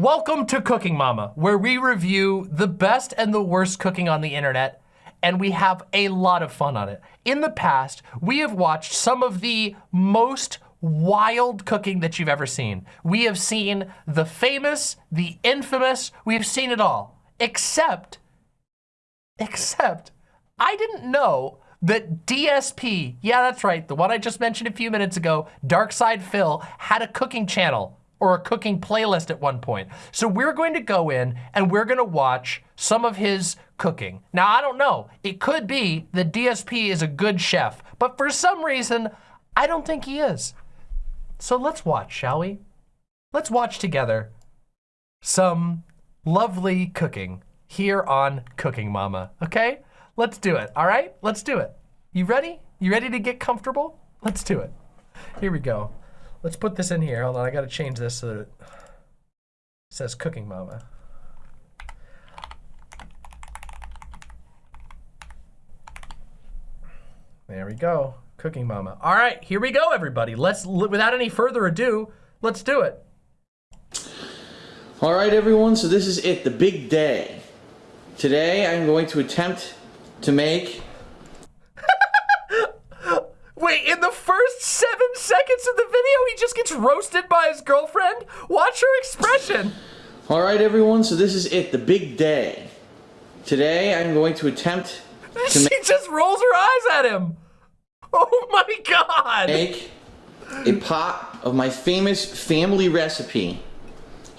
Welcome to Cooking Mama, where we review the best and the worst cooking on the internet, and we have a lot of fun on it. In the past, we have watched some of the most wild cooking that you've ever seen. We have seen the famous, the infamous, we have seen it all. Except, except, I didn't know that DSP, yeah, that's right, the one I just mentioned a few minutes ago, DarksydePhil, had a cooking channel or a cooking playlist at one point. So we're going to go in and we're gonna watch some of his cooking. Now, I don't know, it could be that DSP is a good chef, but for some reason, I don't think he is. So let's watch, shall we? Let's watch together some lovely cooking here on Cooking Mama, okay? Let's do it, all right? Let's do it. You ready? You ready to get comfortable? Let's do it. Here we go. Let's put this in here. Hold on, I gotta change this so that it says Cooking Mama. There we go, Cooking Mama. All right, here we go, everybody. Let's, without any further ado, let's do it. All right, everyone, so this is it, the big day. Today, I'm going to attempt to make Wait, in the first seven seconds of the video, he just gets roasted by his girlfriend? Watch her expression. All right, everyone, so this is it, the big day. Today, I'm going to attempt to she just rolls her eyes at him. Oh my god. make a pot of my famous family recipe,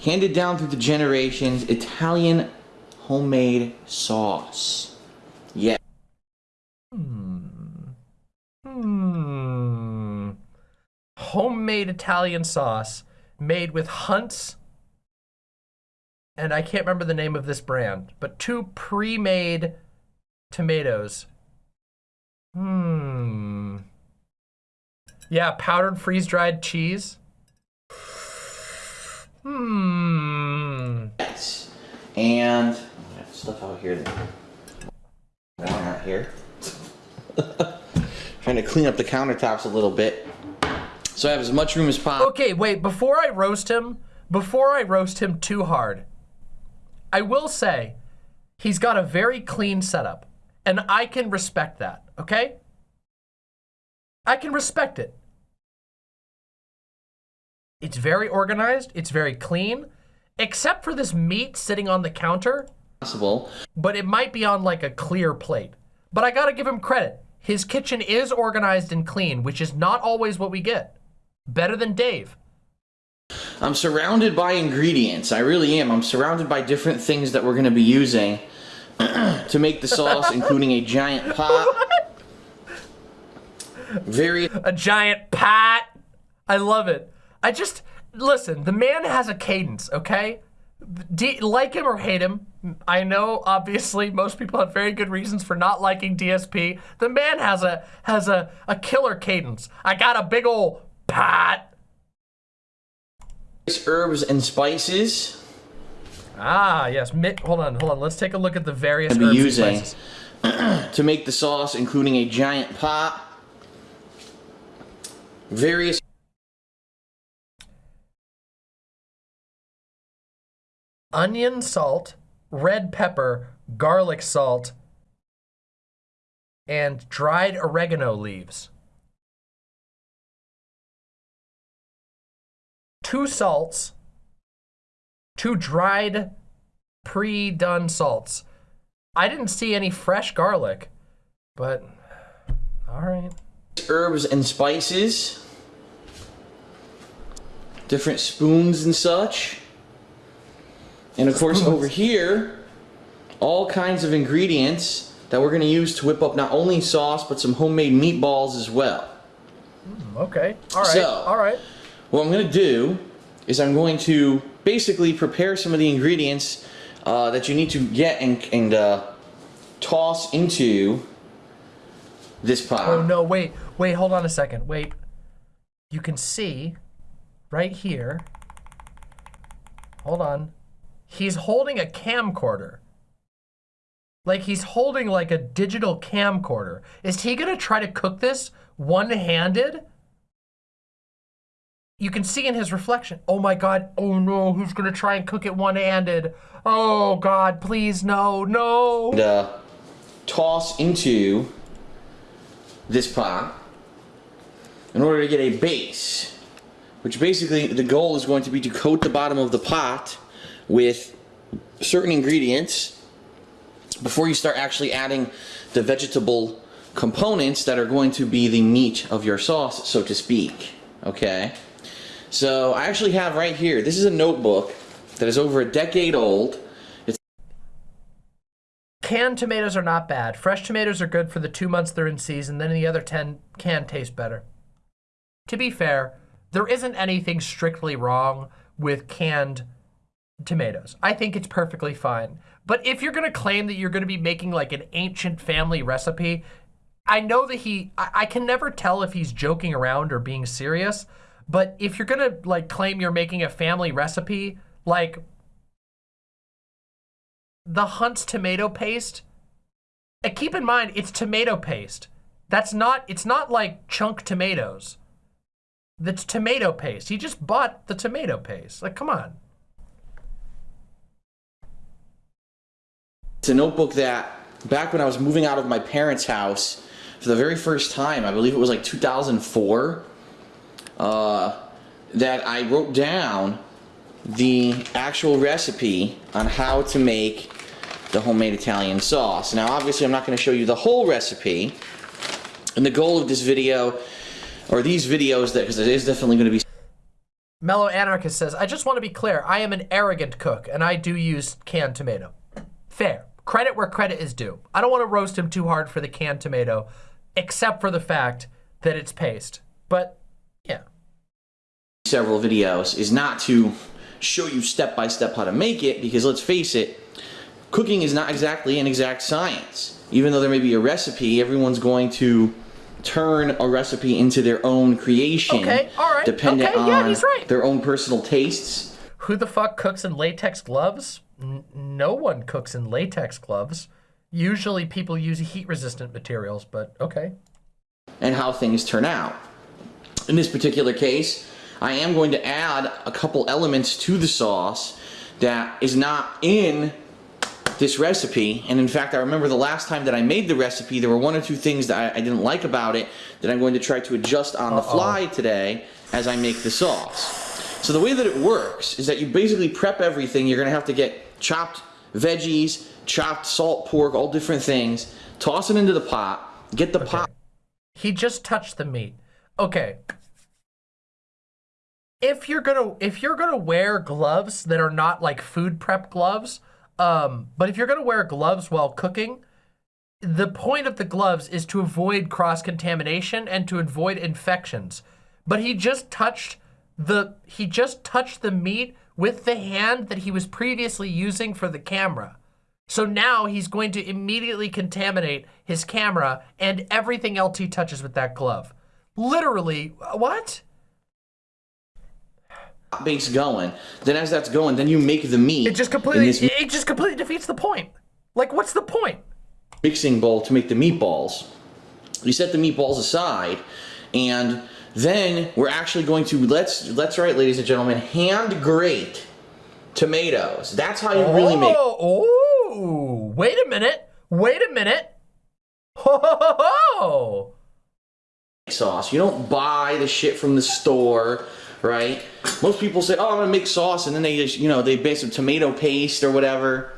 handed down through the generations, Italian homemade sauce. Yeah. Hmm. Homemade Italian sauce made with Hunt's, and I can't remember the name of this brand, but two pre-made tomatoes. Hmm. Yeah, powdered freeze-dried cheese. Hmm. And stuff out here that not here. Trying to clean up the countertops a little bit. So I have as much room as possible. Okay, wait, before I roast him, before I roast him too hard, I will say he's got a very clean setup, and I can respect that, okay? I can respect it. It's very organized, it's very clean, except for this meat sitting on the counter, Possible. but it might be on like a clear plate. But I gotta give him credit. His kitchen is organized and clean, which is not always what we get. Better than Dave. I'm surrounded by ingredients. I really am. I'm surrounded by different things that we're going to be using to make the sauce, including a giant pot. Very a giant pat. I love it. I just, listen, the man has a cadence, okay? D like him or hate him, I know obviously most people have very good reasons for not liking DSP. The man has a has a, a killer cadence. I got a big old pat. herbs and spices. Ah, yes. Mi hold on, hold on. Let's take a look at the various herbs using and spices. to make the sauce, including a giant pot. Various Onion salt, red pepper, garlic salt, and dried oregano leaves. Two salts, two dried pre-done salts. I didn't see any fresh garlic, but all right. herbs and spices. Different spoons and such. And of course over here, all kinds of ingredients that we're gonna use to whip up not only sauce, but some homemade meatballs as well. Hmm, okay. All right. So- all right. What I'm gonna do is I'm going to basically prepare some of the ingredients uh, that you need to get and, and uh, toss into this pot. Oh no, wait, wait, hold on a second. Wait. You can see right here. Hold on. He's holding a camcorder. Like he's holding like a digital camcorder. Is he gonna try to cook this one-handed? You can see in his reflection, oh my God, oh no, who's gonna try and cook it one-handed? Oh God, please, no, no. And, uh, toss into this pot in order to get a base, which basically the goal is going to be to coat the bottom of the pot with certain ingredients before you start actually adding the vegetable components that are going to be the meat of your sauce, so to speak. Okay? So I actually have right here, this is a notebook that is over a decade old. It's Canned tomatoes are not bad. Fresh tomatoes are good for the two months they're in season, then the other 10 can taste better. To be fair, there isn't anything strictly wrong with canned tomatoes. I think it's perfectly fine. But if you're gonna claim that you're gonna be making like an ancient family recipe, I know that he, I, I can never tell if he's joking around or being serious, but if you're gonna like claim you're making a family recipe, like the Hunt's tomato paste, and keep in mind, it's tomato paste. That's not, it's not like chunk tomatoes. That's tomato paste. He just bought the tomato paste. Like, come on. It's a notebook that back when I was moving out of my parents' house for the very first time, I believe it was like 2004, uh, that I wrote down the actual recipe on how to make the homemade Italian sauce. Now obviously I'm not going to show you the whole recipe and the goal of this video or these videos that because it is definitely going to be Mellow Anarchist says, I just want to be clear. I am an arrogant cook and I do use canned tomato. Fair. Credit where credit is due. I don't want to roast him too hard for the canned tomato, except for the fact that it's paste. But. Several videos is not to show you step by step how to make it because let's face it cooking is not exactly an exact science even though there may be a recipe everyone's going to turn a recipe into their own creation Okay, all right, dependent okay, yeah, on he's right. their own personal tastes Who the fuck cooks in latex gloves? N no one cooks in latex gloves. Usually people use heat resistant materials, but okay. and how things turn out. In this particular case, I am going to add a couple elements to the sauce that is not in this recipe. And in fact, I remember the last time that I made the recipe, there were one or two things that I, I didn't like about it that I'm going to try to adjust on the fly today as I make the sauce. So the way that it works is that you basically prep everything. You're going to have to get chopped veggies, chopped salt pork, all different things, toss it into the pot, get the pot He just touched the meat. Okay. If you're gonna if you're gonna wear gloves that are not like food prep gloves, um, but if you're gonna wear gloves while cooking, the point of the gloves is to avoid cross contamination and to avoid infections. But he just touched the he just touched the meat with the hand that he was previously using for the camera. So now he's going to immediately contaminate his camera and everything else he touches with that glove. Literally, what? Base going. Then as that's going, then you make the meat. It just completely it just completely defeats the point. Like what's the point? mixing bowl to make the meatballs. You set the meatballs aside, and then we're actually going to let's let's right, ladies and gentlemen, hand grate tomatoes. That's how you really make Oh, oh, wait a minute. Wait a minute. Ho, ho, ho, ho. sauce. You don't buy the shit from the store, right? Most people say, "Oh, I'm gonna make sauce," and then they just you know they make some tomato paste or whatever.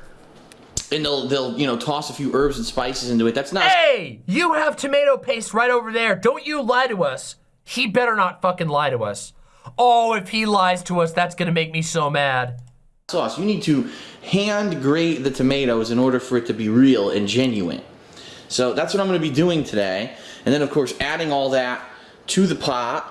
And they'll, they'll, you know, toss a few herbs and spices into it. That's not Hey, you have tomato paste right over there. Don't you lie to us. He better not fucking lie to us. Oh, if he lies to us, that's gonna make me so mad. sauce. You need to hand grate the tomatoes in order for it to be real and genuine. So that's what I'm going to be doing today. And then of course adding all that to the pot.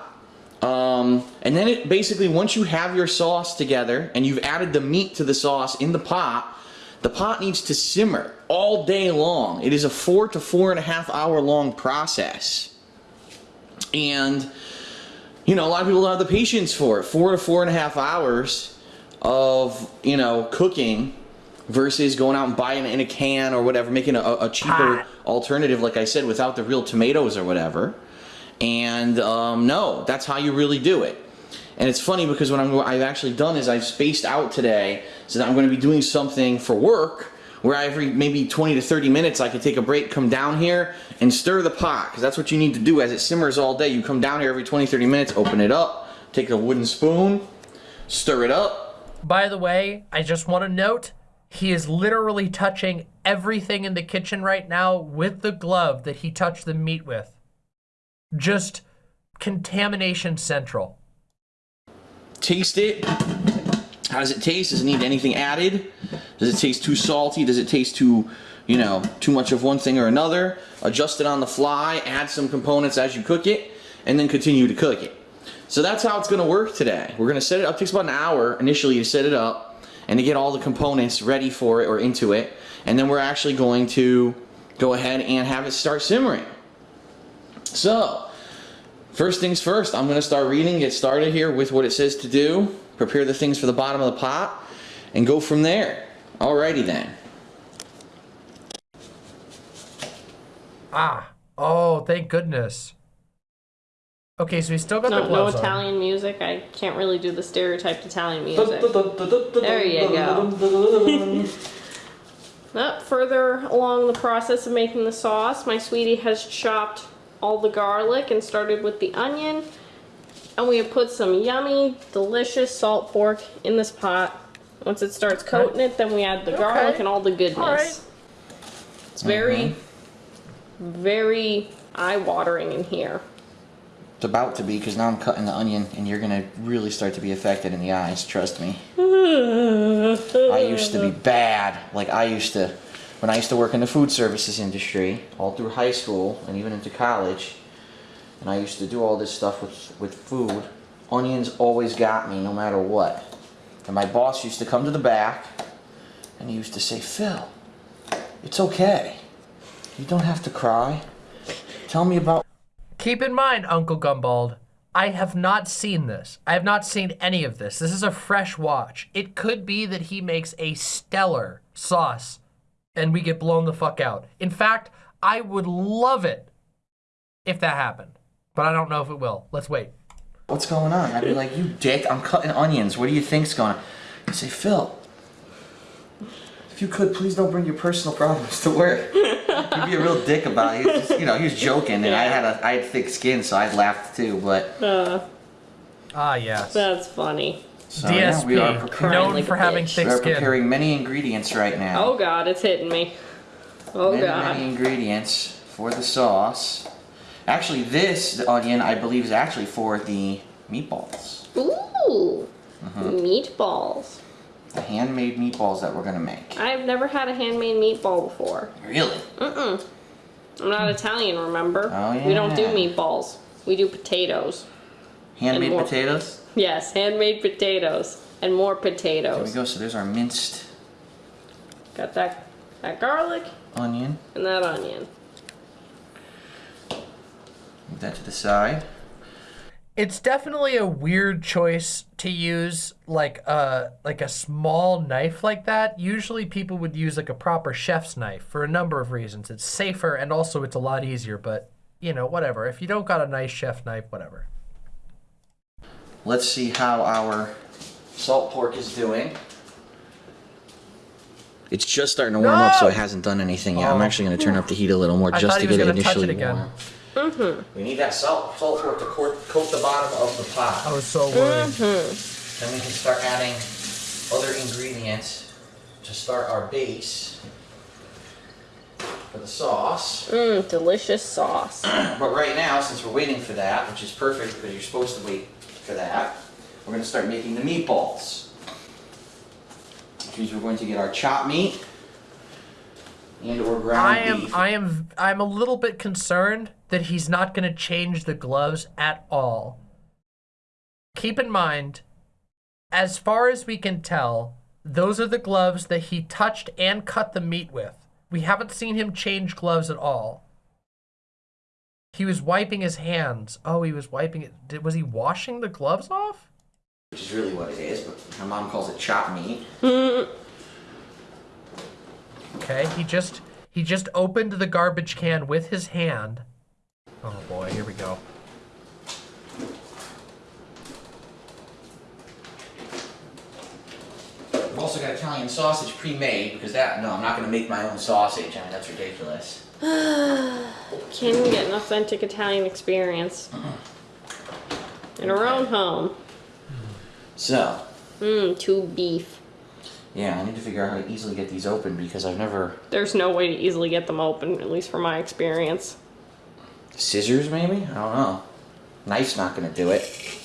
Um, and then it basically, once you have your sauce together and you've added the meat to the sauce in the pot, the pot needs to simmer all day long. It is a four to four and a half hour long process. And you know, a lot of people don't have the patience for it. Four to four and a half hours of, you know, cooking versus going out and buying it in a can or whatever, making a, a cheaper alternative, like I said, without the real tomatoes or whatever. And um, no, that's how you really do it. And it's funny because what I'm, I've actually done is I've spaced out today so that I'm going to be doing something for work where every maybe 20 to 30 minutes I could take a break, come down here and stir the pot because that's what you need to do as it simmers all day. You come down here every 20, 30 minutes, open it up, take a wooden spoon, stir it up. By the way, I just want to note he is literally touching everything in the kitchen right now with the glove that he touched the meat with. Just contamination central. Taste it. How does it taste? Does it need anything added? Does it taste too salty? Does it taste too, you know, too much of one thing or another? Adjust it on the fly, add some components as you cook it, and then continue to cook it. So that's how it's gonna work today. We're gonna set it up, it takes about an hour initially to set it up and to get all the components ready for it or into it. And then we're actually going to go ahead and have it start simmering. So, first things first, I'm gonna start reading, get started here with what it says to do, prepare the things for the bottom of the pot, and go from there. Alrighty then. Ah. Oh, thank goodness. Okay, so we still got the No, no gloves on. Italian music. I can't really do the stereotyped Italian music. There you go. Up further along the process of making the sauce, my sweetie has chopped all the garlic and started with the onion. And we have put some yummy, delicious salt pork in this pot. Once it starts coating it, then we add the garlic and all the goodness. All right. It's very, mm-hmm. very eye-watering in here. It's about to be because now I'm cutting the onion and you're gonna really start to be affected in the eyes, trust me. I used to be bad. Like I used to, when I used to work in the food services industry, all through high school and even into college, and I used to do all this stuff with, with food, onions always got me no matter what. And my boss used to come to the back and he used to say, Phil, it's okay. You don't have to cry. Tell me about Keep in mind, Uncle Gumbald, I have not seen this. I have not seen any of this. This is a fresh watch. It could be that he makes a stellar sauce and we get blown the fuck out. In fact, I would love it if that happened, but I don't know if it will. Let's wait. what's going on? I'd be like, you dick, I'm cutting onions. What do you think's going on? He'd say, Phil, if you could, please don't bring your personal problems to work. You'd be a real dick about it. He was just, you know, he was joking, and I had a, I had thick skin, so I laughed too. But Uh, Ah, yes. that's funny. So, yeah, we are, preparing, known for having bitch. thick we are preparing many ingredients right now. Oh god, it's hitting me. Oh many, god. many ingredients for the sauce. Actually, this the onion, I believe, is actually for the meatballs, Ooh, Uh-huh. meatballs. the handmade meatballs that we're gonna make. I've never had a handmade meatball before. Really? Mm-mm. I'm not Italian, remember? Oh, yeah. We don't do meatballs. We do potatoes. Handmade potatoes. Yes, handmade potatoes. And more potatoes. There we go. So there's our minced Got that that garlic onion. and that onion. Move that to the side. It's definitely a weird choice to use like a like a small knife like that. Usually people would use like a proper chef's knife for a number of reasons. It's safer and also it's a lot easier, but you know, whatever. If you don't got a nice chef knife, whatever. Let's see how our salt pork is doing. It's just starting to warm up, so it hasn't done anything yet. I'm Oh. actually going to turn up the heat a little more I just to get it gonna touch initially it again. warm. Mm-hmm. We need that salt, salt pork to coat, coat the bottom of the pot. I was so worried. Mm-hmm. Then we can start adding other ingredients to start our base for the sauce. Mmm, delicious sauce. But right now, since we're waiting for that, which is perfect because you're supposed to wait for that, we're going to start making the meatballs. Which means we're going to get our chopped meat and or ground I am beef. I am I'm a little bit concerned that he's not going to change the gloves at all. Keep in mind, as far as we can tell, those are the gloves that he touched and cut the meat with. We haven't seen him change gloves at all. He was wiping his hands. Oh, he was wiping it. Did, was he washing the gloves off? Which is really what it is, but my mom calls it chop meat. okay, he just he just opened the garbage can with his hand. Oh boy, here we go. I've also got Italian sausage pre-made because that no, I'm not going to make my own sausage. I mean that's ridiculous. Can't even get an authentic Italian experience. In our own home. So, Mmm, two beef. yeah, I need to figure out how to easily get these open because I've never... There's no way to easily get them open, at least from my experience. Scissors, maybe? I don't know. Knife's not going to do it.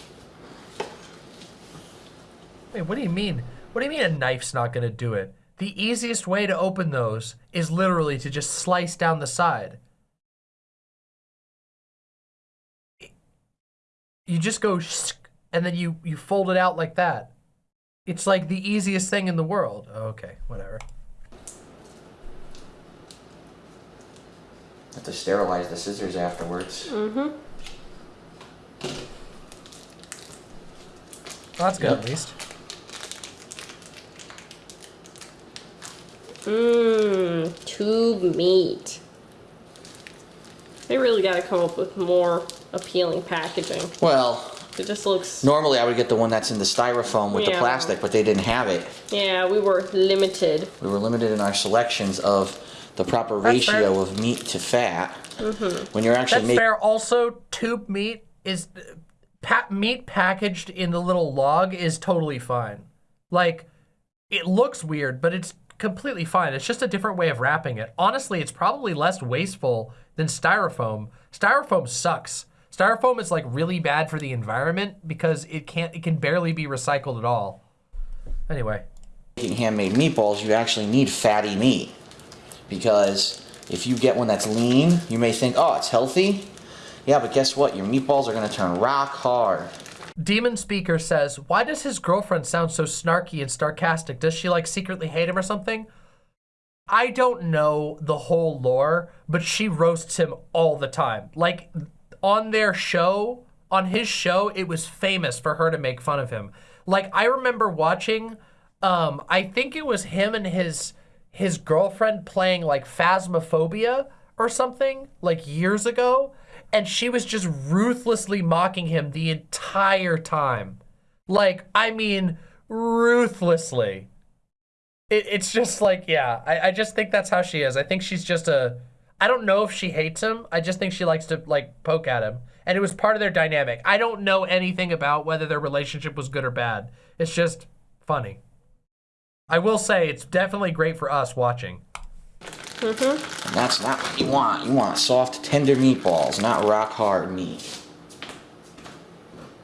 Wait, what do you mean? What do you mean a knife's not gonna do it? The easiest way to open those is literally to just slice down the side. You just go and then you, you fold it out like that. It's like the easiest thing in the world. Okay, whatever. Have to sterilize the scissors afterwards. Mm-hmm. Well, that's good Yep. at least. Mmm, tube meat. They really gotta come up with more appealing packaging. Well, It just looks, normally I would get the one that's in the styrofoam with the plastic, but they didn't have it. yeah, we were limited. We were limited in our selections of the proper That's fair. ratio of meat to fat. Mm-hmm. When you're actually That's fair. Also, tube meat is pa- meat packaged in the little log is totally fine. Like, it looks weird, but it's completely fine. It's just a different way of wrapping it. Honestly, it's probably less wasteful than styrofoam. Styrofoam sucks. Styrofoam is like really bad for the environment because it can't. It can barely be recycled at all. Anyway, making handmade meatballs, you actually need fatty meat. Because if you get one that's lean, you may think, oh, it's healthy. Yeah, but guess what? Your meatballs are going to turn rock hard. Demon Speaker says, "Why does his girlfriend sound so snarky and sarcastic? Does she like secretly hate him or something?" I don't know the whole lore, but she roasts him all the time. Like on their show, on his show, it was famous for her to make fun of him. Like I remember watching um I think it was him and his his girlfriend playing like Phasmophobia or something like years ago and she was just ruthlessly mocking him the entire time. Like I mean ruthlessly. It, it's just like yeah I, I just think that's how she is. I think she's just a i don't know if she hates him. I just think she likes to like poke at him. And it was part of their dynamic. I don't know anything about whether their relationship was good or bad. It's just funny. I will say it's definitely great for us watching And that's not what you want. You want soft, tender meatballs, not rock hard meat.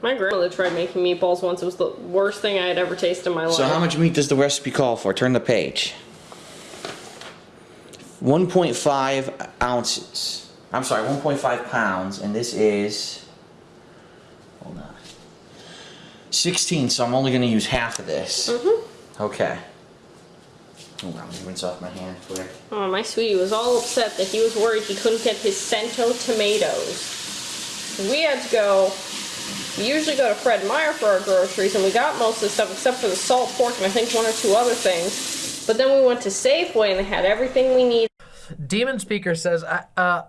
My grandmother tried making meatballs once. It was the worst thing I had ever tasted in my life. So how much meat does the recipe call for? Turn the page. 1.5 ounces. I'm sorry, 1.5 pounds, and this is, hold on, 16, so I'm only gonna use half of this. Mm-hmm. Okay. Hold on, let me rinse off my hand quick. Oh, my sweetie was all upset that he was worried he couldn't get his Cento tomatoes. We had to go. We usually go to Fred Meyer for our groceries, and we got most of the stuff except for the salt pork and I think one or two other things. But then we went to Safeway and they had everything we need. demon speaker says uh, uh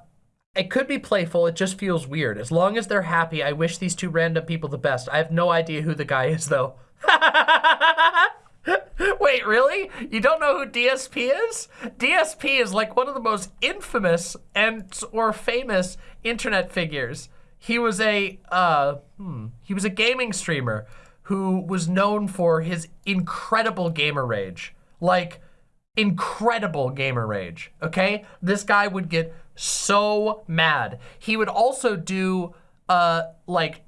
it could be playful it just feels weird as long as they're happy i wish these two random people the best i have no idea who the guy is though Wait, really? You don't know who DSP is? DSP is like one of the most infamous and or famous internet figures. He was a uh, hmm, he was a gaming streamer who was known for his incredible gamer rage. Like incredible gamer rage, okay? This guy would get so mad. He would also do uh like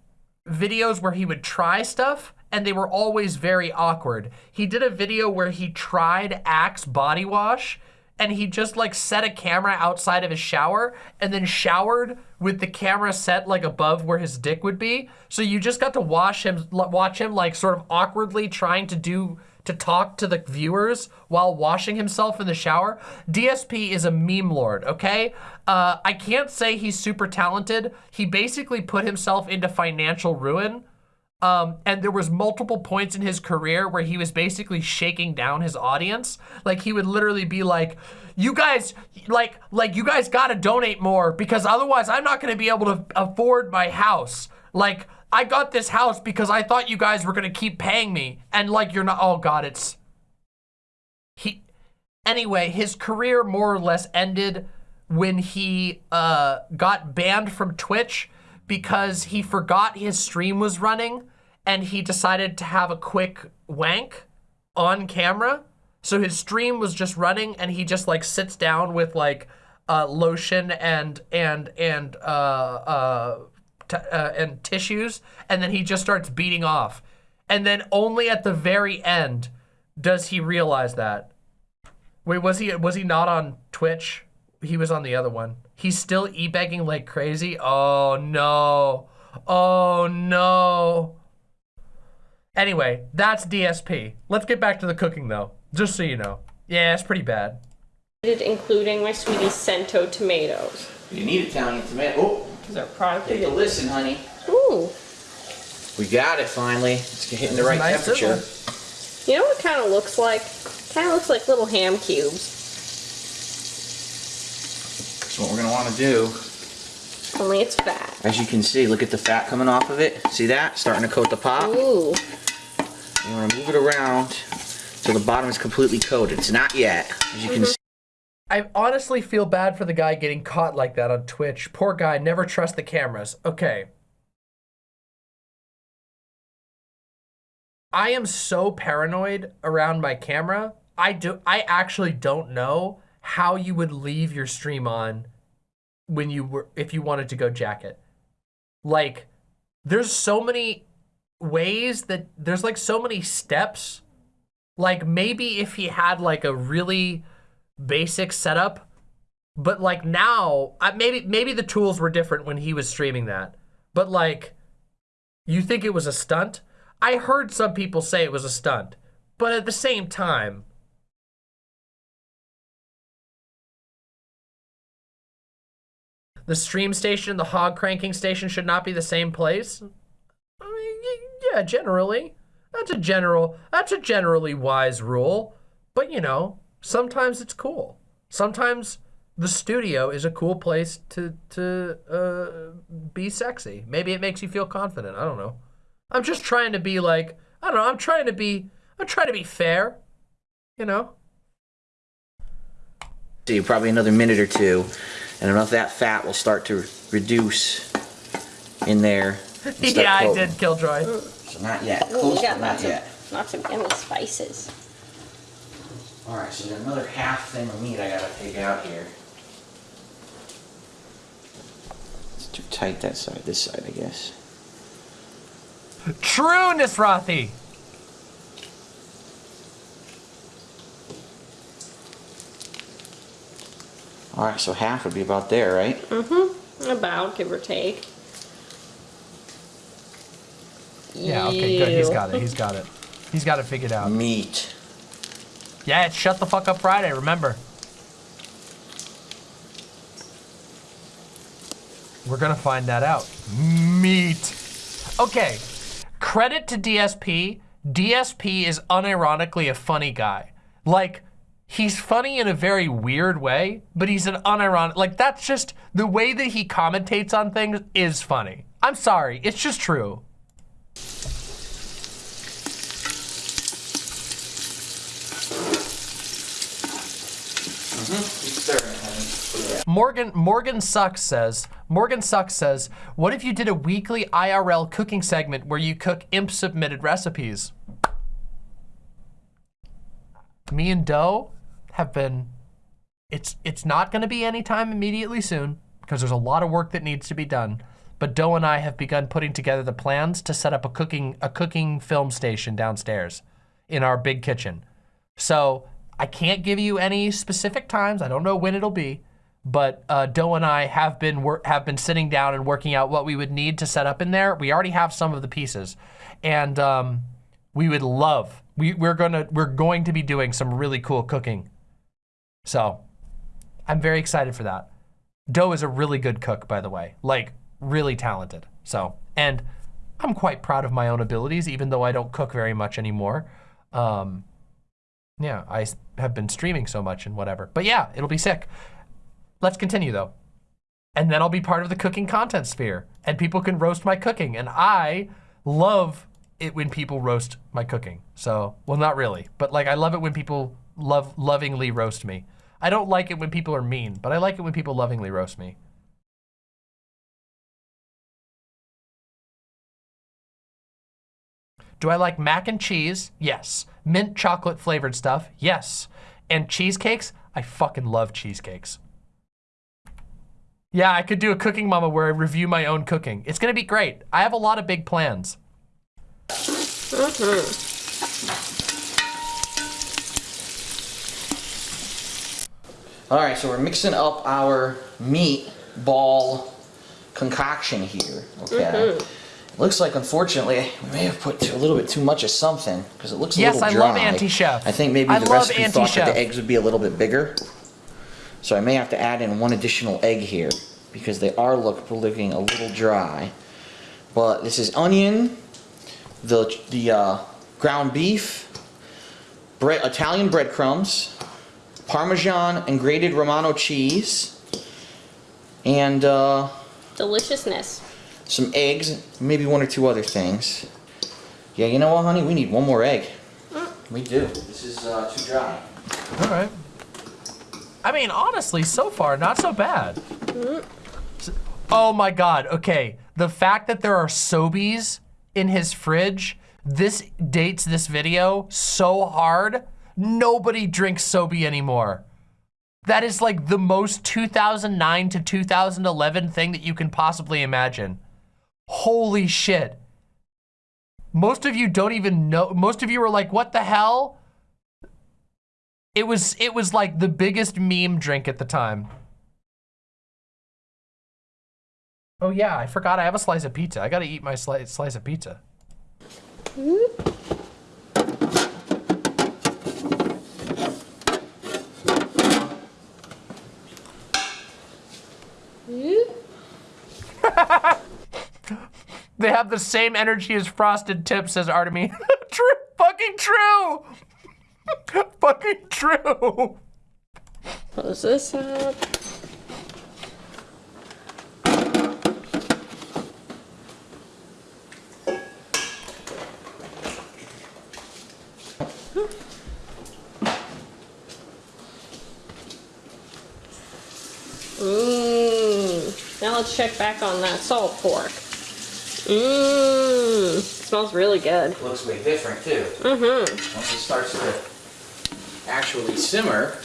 videos where he would try stuff and they were always very awkward. He did a video where he tried Axe body wash and he just like set a camera outside of his shower and then showered with the camera set like above where his dick would be. So you just got to watch him watch him like sort of awkwardly trying to do to talk to the viewers while washing himself in the shower. DSP is a meme lord, okay? Uh, I can't say he's super talented. He basically put himself into financial ruin. Um, and there was multiple points in his career where he was basically shaking down his audience. Like he would literally be like, you guys, like, like you guys gotta donate more because otherwise I'm not gonna be able to afford my house. Like, I got this house because I thought you guys were gonna keep paying me. And like, you're not, oh God, it's, he, anyway, his career more or less ended when he uh, got banned from Twitch because he forgot his stream was running and he decided to have a quick wank on camera. So his stream was just running and he just like sits down with like uh, lotion and and and uh, uh, uh, and tissues, and then he just starts beating off. And then only at the very end does he realize that. Wait, was he was he not on Twitch? He was on the other one. He's still e-begging like crazy. Oh no. Oh no. Anyway, that's DSP. Let's get back to the cooking though, just so you know. Yeah, it's pretty bad. Including my sweetie Cento tomatoes. You need Italian tomato. Oh, Is our product take a listen, honey. Ooh. We got it finally. It's hitting the right Nice temperature. You know what kind of looks like? Kind of looks like little ham cubes. That's what we're gonna want to do. Only it's fat. As you can see, look at the fat coming off of it. See that? Starting to coat the pot. Ooh. You want to move it around so the bottom is completely coated. It's not yet, as you can mm-hmm. see. I honestly feel bad for the guy getting caught like that on Twitch. Poor guy, never trust the cameras. Okay. I am so paranoid around my camera. I do I actually don't know how you would leave your stream on when you were if you wanted to go jacket. Like there's so many ways that there's like so many steps. Like maybe if he had like a really basic setup, but like now, maybe maybe the tools were different when he was streaming that. But like, you think it was a stunt? I heard some people say it was a stunt, but at the same time, the stream station and the hog cranking station should not be the same place. I mean, yeah, generally, that's a general, that's a generally wise rule. But you know, sometimes it's cool. Sometimes the studio is a cool place to to uh, be sexy. Maybe it makes you feel confident. I don't know. I'm just trying to be like I don't know. I'm trying to be I'm trying to be fair. You know. See, probably another minute or two, and enough of that fat will start to reduce in there. and start yeah, I coating. did, Killjoy. So not yet. Close, we got but not lots of, yet. lots of yummy spices. All right, so there's another half thing of meat I gotta take out here. It's too tight that side. This side, I guess. True, Nisrathi. All right, so half would be about there, right? Mm-hmm. About, give or take. Yeah, okay, good. He's got it. He's got it. He's got it figured out. Meat. Yeah, it's Shut the Fuck Up Friday, remember. We're gonna find that out. Meat. Okay, credit to DSP. DSP is unironically a funny guy. Like, he's funny in a very weird way, but he's an unironic, like that's just, the way that he commentates on things is funny. I'm sorry, it's just true. Mm-hmm. Morgan Morgan Sucks says Morgan Sucks says, what if you did a weekly IRL cooking segment where you cook imp submitted recipes? Me and Doe have been it's it's not going to be anytime immediately soon because there's a lot of work that needs to be done. But Doe and I have begun putting together the plans to set up a cooking a cooking film station downstairs in our big kitchen. So I can't give you any specific times. I don't know when it'll be, but uh, Doe and I have been have been sitting down and working out what we would need to set up in there. We already have some of the pieces, and um, we would love. We, we're gonna we're going to be doing some really cool cooking. So I'm very excited for that. Doe is a really good cook, by the way, like really talented. So and I'm quite proud of my own abilities, even though I don't cook very much anymore. Um, yeah, I have been streaming so much and whatever. But yeah, it'll be sick. Let's continue though. And then I'll be part of the cooking content sphere and people can roast my cooking. And I love it when people roast my cooking. So, well, not really, but like I love it when people love lovingly roast me. I don't like it when people are mean, but I like it when people lovingly roast me. Do I like mac and cheese? Yes. Mint chocolate flavored stuff? Yes. And cheesecakes? I fucking love cheesecakes. Yeah, I could do a cooking mama where I review my own cooking. It's gonna be great. I have a lot of big plans. Mm -hmm. All right, so we're mixing up our meat ball concoction here, okay? Mm -hmm. Looks like, unfortunately, we may have put a little bit too much of something because it looks a yes, little dry. Yes, I love anti-chef. I think maybe I the recipe thought that the eggs would be a little bit bigger. So I may have to add in one additional egg here because they are look, looking a little dry. But this is onion, the, the uh, ground beef, bread, Italian breadcrumbs, Parmesan and grated Romano cheese, and uh, deliciousness. Some eggs, maybe one or two other things. Yeah, you know what, honey? We need one more egg. Mm. We do. This is uh, too dry. All right. I mean, honestly, so far, not so bad. Mm. Oh my God, okay. The fact that there are SoBes in his fridge, this dates this video so hard. Nobody drinks SoBe anymore. That is like the most 2009 to 2011 thing that you can possibly imagine. Holy shit. Most of you don't even know, most of you are like, what the hell? It was, it was like the biggest meme drink at the time. Oh yeah, I forgot I have a slice of pizza. I gotta eat my sli slice of pizza. Mm -hmm. They have the same energy as Frosted Tips, says Artemy. true, fucking true. fucking true. Close this up. Check back on that salt pork. Mmm, smells really good. Looks way different too. Mm-hmm. Once it starts to actually simmer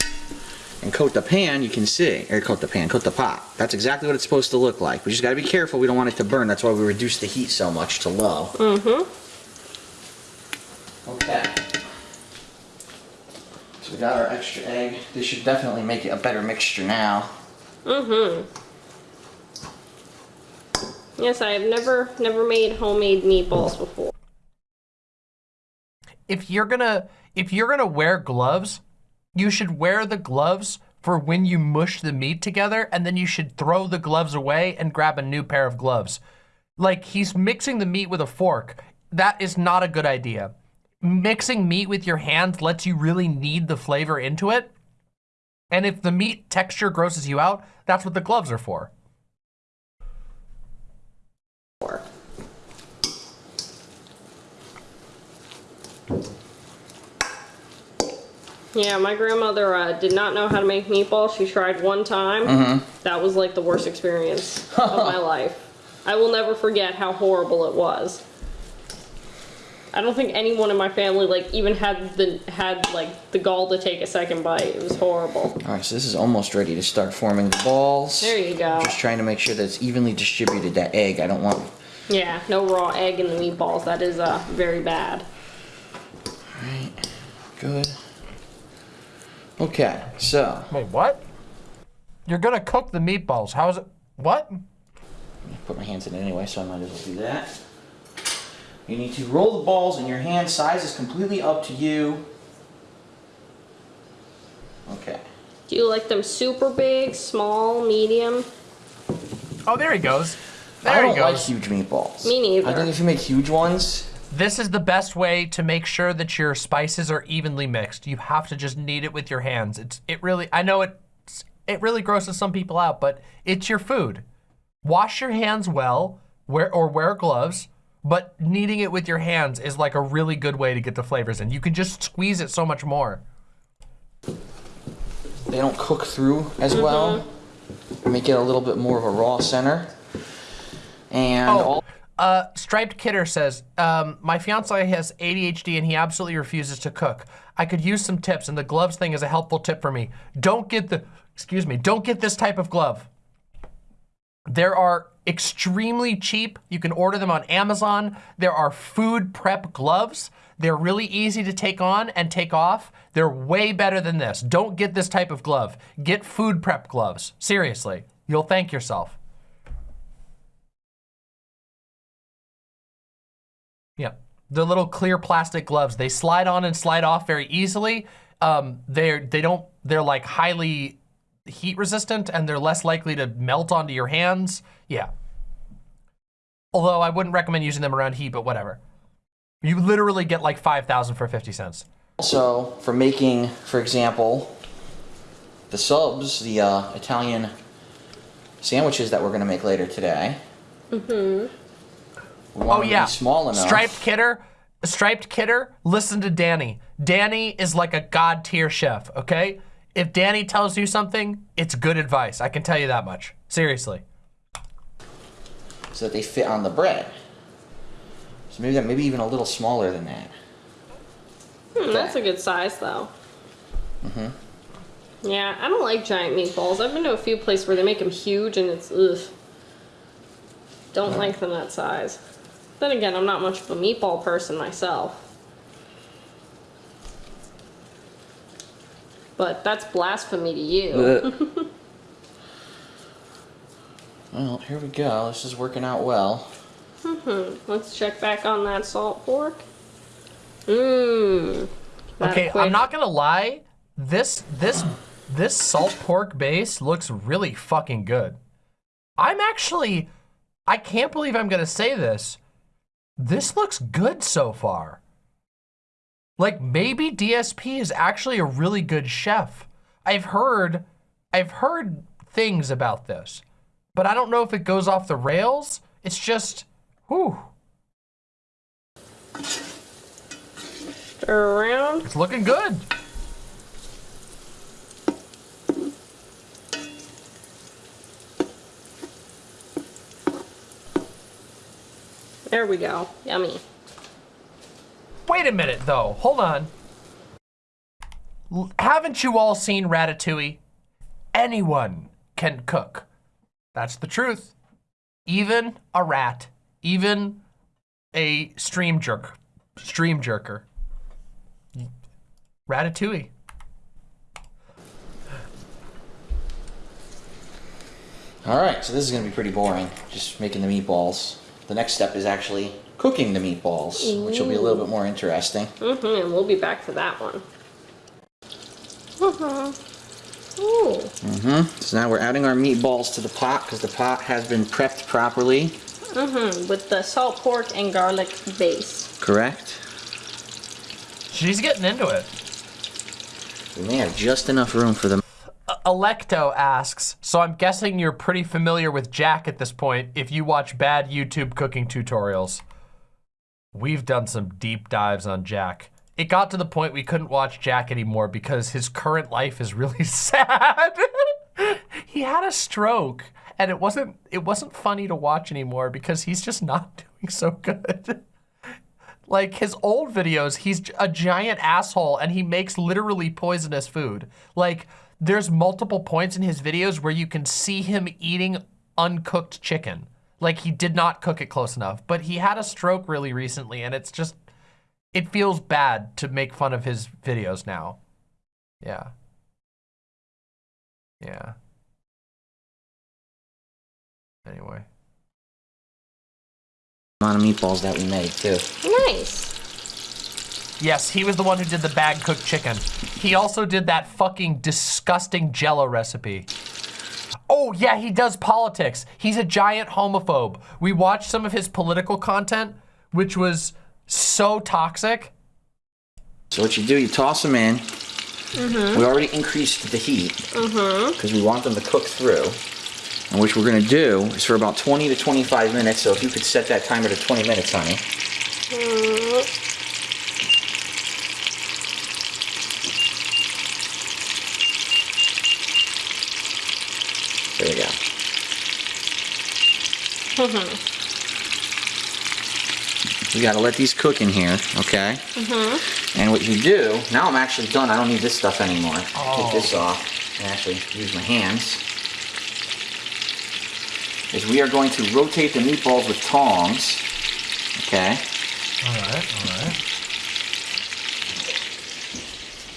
and coat the pan, you can see, or coat the pan, coat the pot. That's exactly what it's supposed to look like. We just gotta be careful, we don't want it to burn. That's why we reduce the heat so much to low. Mm-hmm. Okay. So we got our extra egg. This should definitely make it a better mixture now. Mm-hmm. Yes, I have never never made homemade meatballs before. If you're gonna if you're gonna wear gloves, you should wear the gloves for when you mush the meat together and then you should throw the gloves away and grab a new pair of gloves. Like he's mixing the meat with a fork. That is not a good idea. Mixing meat with your hands lets you really knead the flavor into it. And if the meat texture grosses you out, that's what the gloves are for. Yeah, my grandmother uh, did not know how to make meatballs. She tried one time. Mm -hmm. That was like the worst experience of my life. I will never forget how horrible it was. I don't think anyone in my family like even had the had like the gall to take a second bite. It was horrible. All right, so this is almost ready to start forming the balls. There you go. Just trying to make sure that it's evenly distributed. That egg, I don't want. Yeah, no raw egg in the meatballs. That is uh very bad. All right, good. Okay, so. Wait, what? You're gonna cook the meatballs. How is it? What? Put my hands in it anyway, so I might as well do that. You need to roll the balls in your hand. Size is completely up to you. Okay. Do you like them super big, small, medium? Oh, there he goes. There I don't like huge meatballs. Me neither. I think if you make huge ones, this is the best way to make sure that your spices are evenly mixed. You have to just knead it with your hands. It's it really I know it it really grosses some people out, but it's your food. Wash your hands well, wear or wear gloves, but kneading it with your hands is like a really good way to get the flavors in. You can just squeeze it so much more. they don't cook through as Mm-hmm. well. Make it a little bit more of a raw center. And all Uh, Striped Kidder says, um, my fiance has ADHD and he absolutely refuses to cook. I could use some tips and the gloves thing is a helpful tip for me. Don't get the, excuse me, don't get this type of glove. There are extremely cheap, you can order them on Amazon. There are food prep gloves. They're really easy to take on and take off. They're way better than this. Don't get this type of glove. Get food prep gloves. Seriously, you'll thank yourself. Yeah, the little clear plastic gloves. They slide on and slide off very easily. Um, they're they don't they're like highly heat resistant and they're less likely to melt onto your hands. Yeah. Although I wouldn't recommend using them around heat, but whatever. You literally get like 5,000 for 50 cents. Also, for making, for example, the subs, the uh, Italian sandwiches that we're gonna make later today. Mm-hmm. Oh yeah, small enough. Striped Kidder, Striped Kidder, listen to Danny. Danny is like a god tier chef, okay? If Danny tells you something, it's good advice. I can tell you that much. Seriously. so that they fit on the bread. So maybe that, maybe even a little smaller than that. Hmm, that's a good size though. Mm-hmm. Yeah, I don't like giant meatballs. I've been to a few places where they make them huge and it's ugh. Don't like them that size. Then again, I'm not much of a meatball person myself. But that's blasphemy to you. Well, here we go. This is working out well. Mm-hmm. Let's check back on that salt pork. Mmm. Okay, I'm not gonna lie. This this this salt pork base looks really fucking good. I'm actually I can't believe I'm gonna say this. This looks good so far. Like maybe DSP is actually a really good chef. I've heard I've heard things about this, but I don't know if it goes off the rails. It's just whew, Stir around. it's looking good. There we go. Yummy. Wait a minute, though. Hold on. L- haven't you all seen Ratatouille? Anyone can cook. That's the truth. Even a rat. Even a stream jerk. Stream jerker. Ratatouille. All right, so this is gonna be pretty boring. Just making the meatballs. The next step is actually cooking the meatballs, which will be a little bit more interesting. Mm-hmm, and we'll be back for that one. Mm-hmm. Ooh. Mm-hmm. So now we're adding our meatballs to the pot because the pot has been prepped properly. Mm-hmm. With the salt pork and garlic base. Correct. She's getting into it. We may have just enough room for them. Electo asks, so I'm guessing you're pretty familiar with Jack at this point if you watch bad YouTube cooking tutorials. We've done some deep dives on Jack. It got to the point we couldn't watch Jack anymore because his current life is really sad. he had a stroke and it wasn't it wasn't funny to watch anymore because he's just not doing so good. Like his old videos, he's a giant asshole and he makes literally poisonous food. Like there's multiple points in his videos where you can see him eating uncooked chicken. Like he did not cook it close enough, but he had a stroke really recently and it's just, it feels bad to make fun of his videos now. Yeah. Yeah. Anyway. amount of meatballs that we made too. Nice. Yes, he was the one who did the bag cooked chicken. He also did that fucking disgusting jello recipe. Oh, yeah, he does politics. He's a giant homophobe. We watched some of his political content, which was so toxic. So what you do, you toss them in. Mm-hmm. We already increased the heat mm-hmm. because we want them to cook through. And what we're gonna do is for about 20 to 25 minutes. So if you could set that timer to 20 minutes, honey. Mm-hmm. There you go. you gotta let these cook in here, okay? Mm-hmm. And what you do, now I'm actually done. I don't need this stuff anymore. Take this off and actually use my hands. Is we are going to rotate the meatballs with tongs, okay? All right, all right.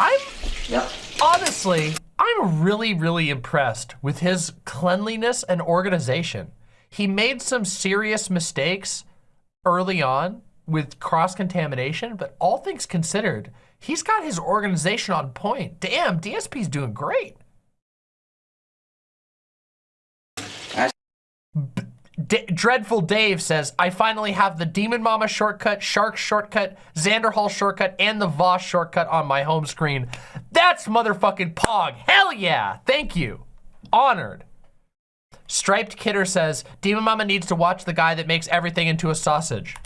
I'm Yep. honestly, I'm really, really impressed with his cleanliness and organization. He made some serious mistakes early on with cross-contamination, but all things considered, he's got his organization on point. Damn, DSP's doing great. D Dreadful Dave says, I finally have the Demon Mama shortcut, Shark shortcut, Xander Hall shortcut, and the Voss shortcut on my home screen. That's motherfucking Pog. Hell yeah. Thank you. Honored. Striped Kidder says, Demon Mama needs to watch the guy that makes everything into a sausage.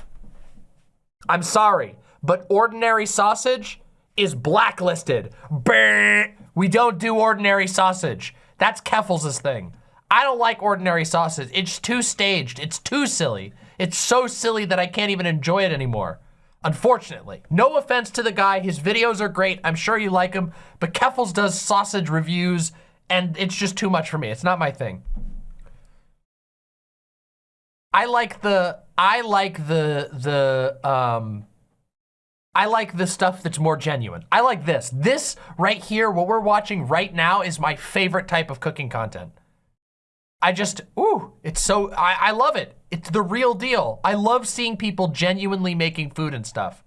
I'm sorry, but ordinary sausage is blacklisted. Brr. We don't do ordinary sausage. That's Keffals' thing. I don't like ordinary sausage. It's too staged. It's too silly. It's so silly that I can't even enjoy it anymore. Unfortunately. No offense to the guy. His videos are great. I'm sure you like him. But Keffals does sausage reviews, and it's just too much for me. It's not my thing. I like the I like the the um I like the stuff that's more genuine. I like this. This right here, what we're watching right now is my favorite type of cooking content. I just, ooh, it's so, I, I love it. It's the real deal. I love seeing people genuinely making food and stuff.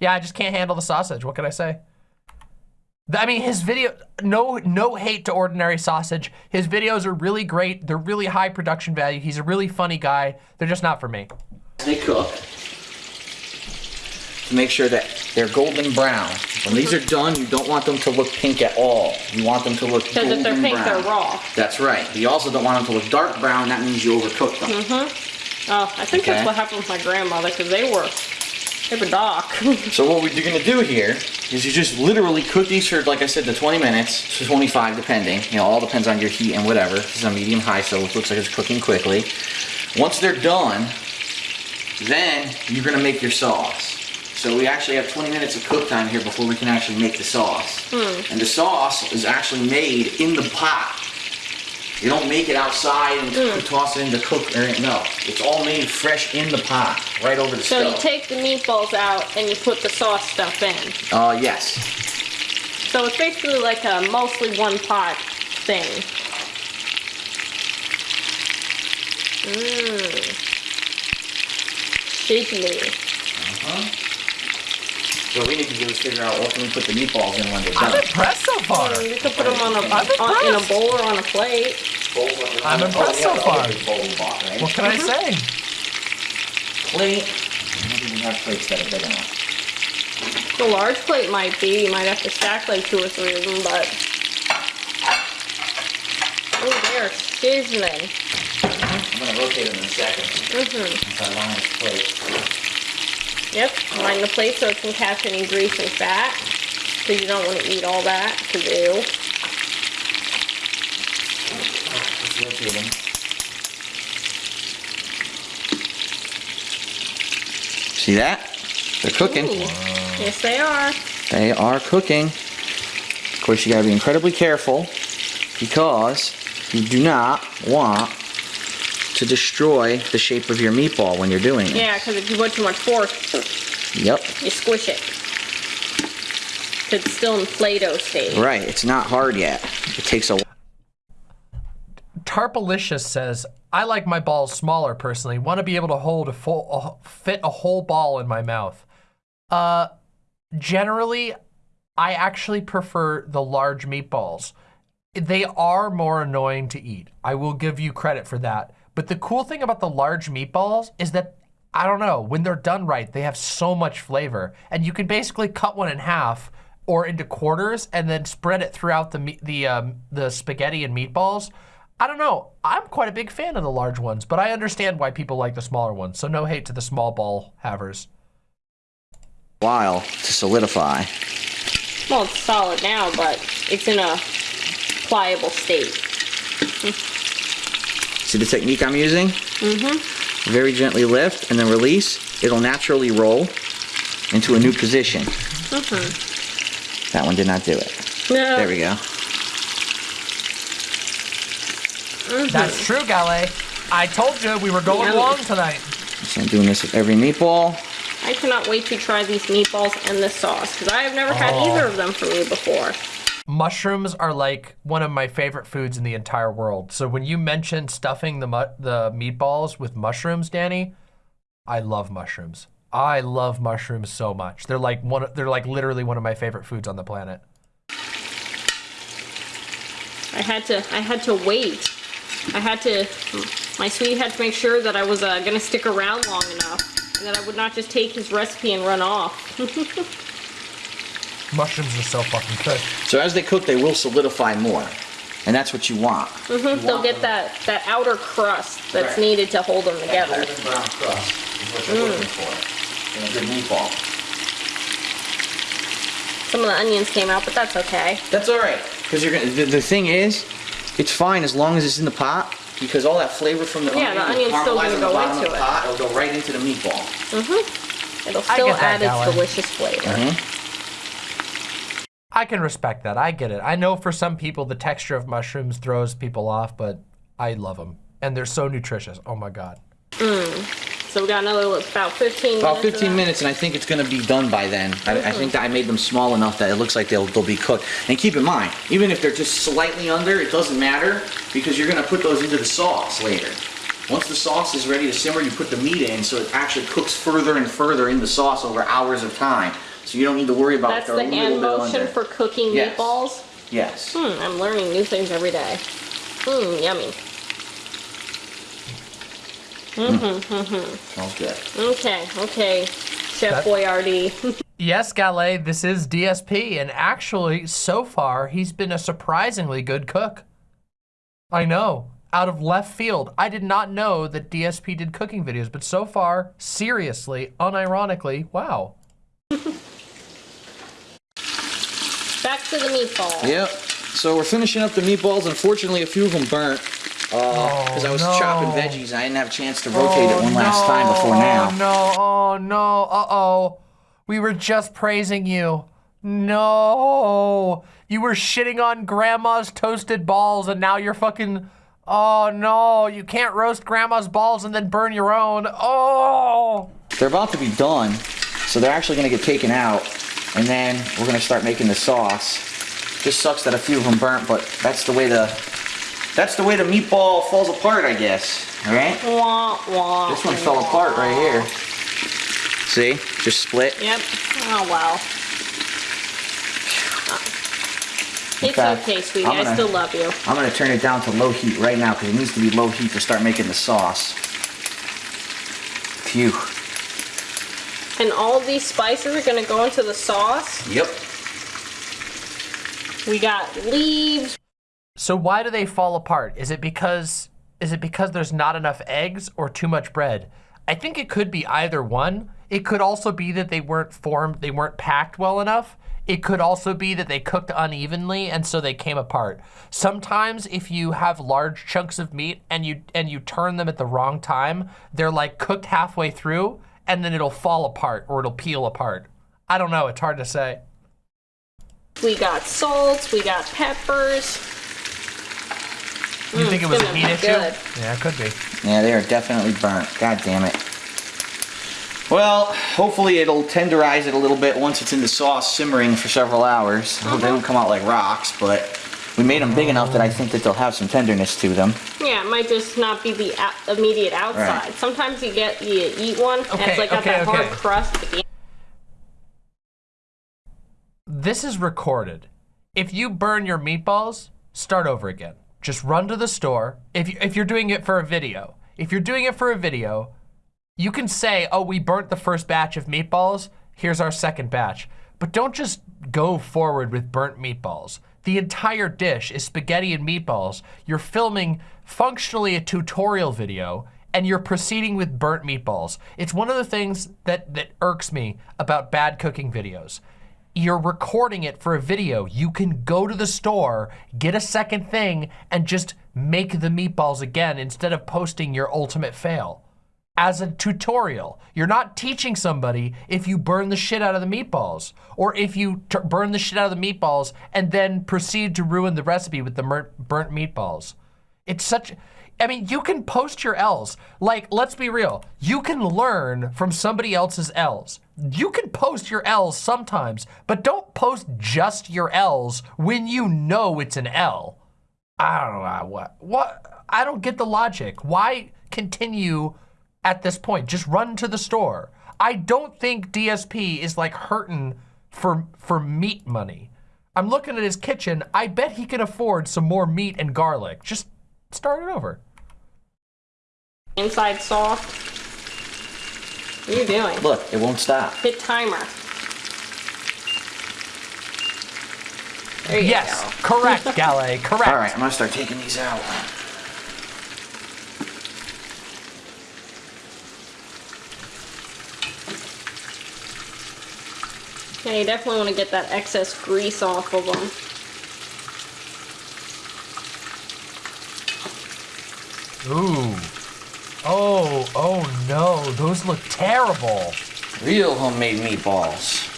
Yeah, I just can't handle the sausage. What can I say? I mean, his video, no, no hate to Ordinary Sausage. His videos are really great. They're really high production value. He's a really funny guy. They're just not for me. They cook to make sure that they're golden brown. When these are done, you don't want them to look pink at all. You want them to look golden brown. Because if they're pink, brown. they're raw. That's right. You also don't want them to look dark brown. That means you overcooked them. Mm-hmm. Oh, I think Okay. that's what happened with my grandmother because they were, they were dark. So what we're gonna do here is you just literally cook these for, like I said, the 20 minutes to 25, depending. You know, all depends on your heat and whatever. This is a medium high, so it looks like it's cooking quickly. Once they're done, then you're gonna make your sauce. So we actually have 20 minutes of cook time here before we can actually make the sauce. Hmm. And the sauce is actually made in the pot. You don't make it outside and hmm. toss it in the cook. Or, no, it's all made fresh in the pot, right over the so stove. So you take the meatballs out and you put the sauce stuff in. Uh, yes. So it's basically like a mostly one pot thing. Mmm. Sizzly. So what we need to do is figure out what can we put the meatballs in when they're done. I'm done. impressed so far. Mm, You could put them on a, I'm on, in a bowl or on a plate. I'm impressed so far. What can I say? Plate. I don't think we have plates that are big enough. The large plate might be. You might have to stack like two or three of them, but. Oh, they're sizzling. I'm gonna rotate them in a second. Mm-hmm. Once I line this plate. Yep, line the plate so it can catch any grease and fat. Because you don't want to eat all that, because ew. Let's rotate them. See that? They're cooking. Ooh. Yes, they are. They are cooking. Of course, you gotta be incredibly careful because you do not want to destroy the shape of your meatball when you're doing it. Yeah, because if you put too much force, Yep. you squish it. it's still in Play-Doh stage. Right. It's not hard yet. It takes a Tarpalicious says, I like my balls smaller personally. Want to be able to hold a full, a, fit a whole ball in my mouth. Uh, generally, I actually prefer the large meatballs. They are more annoying to eat. I will give you credit for that. But the cool thing about the large meatballs is that, I don't know, when they're done right, they have so much flavor. And you can basically cut one in half or into quarters and then spread it throughout the, the, um, the spaghetti and meatballs. I don't know. I'm quite a big fan of the large ones, but I understand why people like the smaller ones. So no hate to the small ball havers. while to solidify. Well, it's solid now, but it's in a pliable state. See the technique I'm using? Mm-hmm. Very gently lift and then release. It'll naturally roll into a new position. Mm-hmm. That one did not do it. No. There we go. That's true, Gale. I told you we were going Yummy. long tonight. So I'm doing this with every meatball. I cannot wait to try these meatballs and this sauce because I have never had Oh. either of them from you before. Mushrooms are like one of my favorite foods in the entire world. So when you mentioned stuffing the the meatballs with mushrooms, Danny, I love mushrooms. I love mushrooms so much. They're like one. They're like literally one of my favorite foods on the planet. I had to I had to wait. I had to my sweetie had to make sure that I was uh, gonna stick around long enough and that I would not just take his recipe and run off. Mushrooms are so fucking good. So as they cook, they will solidify more. And that's what you want. You They'll want get them- that that outer crust that's Right. needed to hold them that together. golden brown crust is what you're looking for in a good meatball. Some of the onions came out, but that's okay. That's all right, because you're gonna. The, the thing is, it's fine as long as it's in the pot, because all that flavor from the Yeah, the onion will onion's still gonna go into the it. pot. It'll go right into the meatball. Mm-hmm. It'll still add its delicious flavor. Mm-hmm. I can respect that. I get it. I know for some people the texture of mushrooms throws people off, but I love them. And they're so nutritious. Oh my God. Mm. So we got another about 15 About minutes. of 15 that. minutes, and I think it's gonna be done by then. I, I think that I made them small enough that it looks like they'll they'll be cooked. And keep in mind, even if they're just slightly under, it doesn't matter because you're gonna put those into the sauce later. Once the sauce is ready to simmer, you put the meat in, so it actually cooks further and further in the sauce over hours of time. So you don't need to worry about That's if they're the hand motion for cooking Yes. meatballs. Yes. Hmm, I'm learning new things every day. Hmm, yummy. Smells good. Okay, okay, Chef That- Boyardee. Yes, Gale, this is DSP, and actually, so far, he's been a surprisingly good cook. I know, out of left field. I did not know that DSP did cooking videos, but so far, seriously, unironically, wow. Back to the meatball. Yep. So we're finishing up the meatballs. Unfortunately, a few of them burnt uh, oh, because I was no. chopping veggies. I didn't have a chance to rotate it oh, one last time before now. Oh, no, oh, no, uh-oh. We were just praising you. No. You were shitting on grandma's toasted balls, and now you're fucking... Oh, no. You can't roast grandma's balls and then burn your own. Oh. They're about to be done, so they're actually going to get taken out, and then we're going to start making the sauce. Just sucks that a few of them burnt, but that's the way the that's the way the meatball falls apart, I guess. All right. Wah, wah, This one fell apart right here. See? Just split. Yep. Oh, wow. It's fact, okay, sweetie. I'm I still love you. I'm gonna turn it down to low heat right now because it needs to be low heat to start making the sauce. Phew. And all these spices are going to go into the sauce. Yep. We got leaves. So why do they fall apart? Is it because is it because there's not enough eggs or too much bread? I think it could be either one. It could also be that they weren't formed, they weren't packed well enough. It could also be that they cooked unevenly and so they came apart. Sometimes if you have large chunks of meat and you and you turn them at the wrong time, they're like cooked halfway through and then it'll fall apart or it'll peel apart. I don't know, it's hard to say. We got salt. We got peppers. You think it mm, was a heat issue? good. Yeah, it could be. Yeah, they are definitely burnt. God damn it. Well, hopefully it'll tenderize it a little bit once it's in the sauce simmering for several hours. I hope they don't mm-hmm. come out like rocks, but we made them big enough that I think that they'll have some tenderness to them. Yeah, it might just not be the immediate outside. Right. Sometimes you get you eat one and it's like got okay, that hard crust This is recorded. If you burn your meatballs, start over again. Just run to the store. If, you, if you're doing it for a video, if you're doing it for a video, you can say, oh, we burnt the first batch of meatballs. Here's our second batch. But don't just go forward with burnt meatballs. The entire dish is spaghetti and meatballs. You're filming functionally a tutorial video and you're proceeding with burnt meatballs. It's one of the things that, that irks me about bad cooking videos you're recording it for a video. You can go to the store, get a second thing, and just make the meatballs again instead of posting your ultimate fail as a tutorial. You're not teaching somebody if you burn the shit out of the meatballs or if you burn the shit out of the meatballs and then proceed to ruin the recipe with the burnt meatballs. It's such, I mean, you can post your L's. Like, let's be real. You can learn from somebody else's L's. You can post your L's sometimes, but don't post just your L's when you know it's an L. I don't know what, what, I don't get the logic. Why continue at this point. Just run to the store. I don't think DSP is like hurting for, for meat money. I'm looking at his kitchen. I bet he can afford some more meat and garlic. Just start it over. Inside soft. What are you doing? Look, it won't stop. Hit timer. yes, go. correct, Galley, correct. All right, I'm gonna start taking these out. Yeah, you definitely want to get that excess grease off of them. Ooh. Oh, oh no, those look terrible. Real homemade meatballs.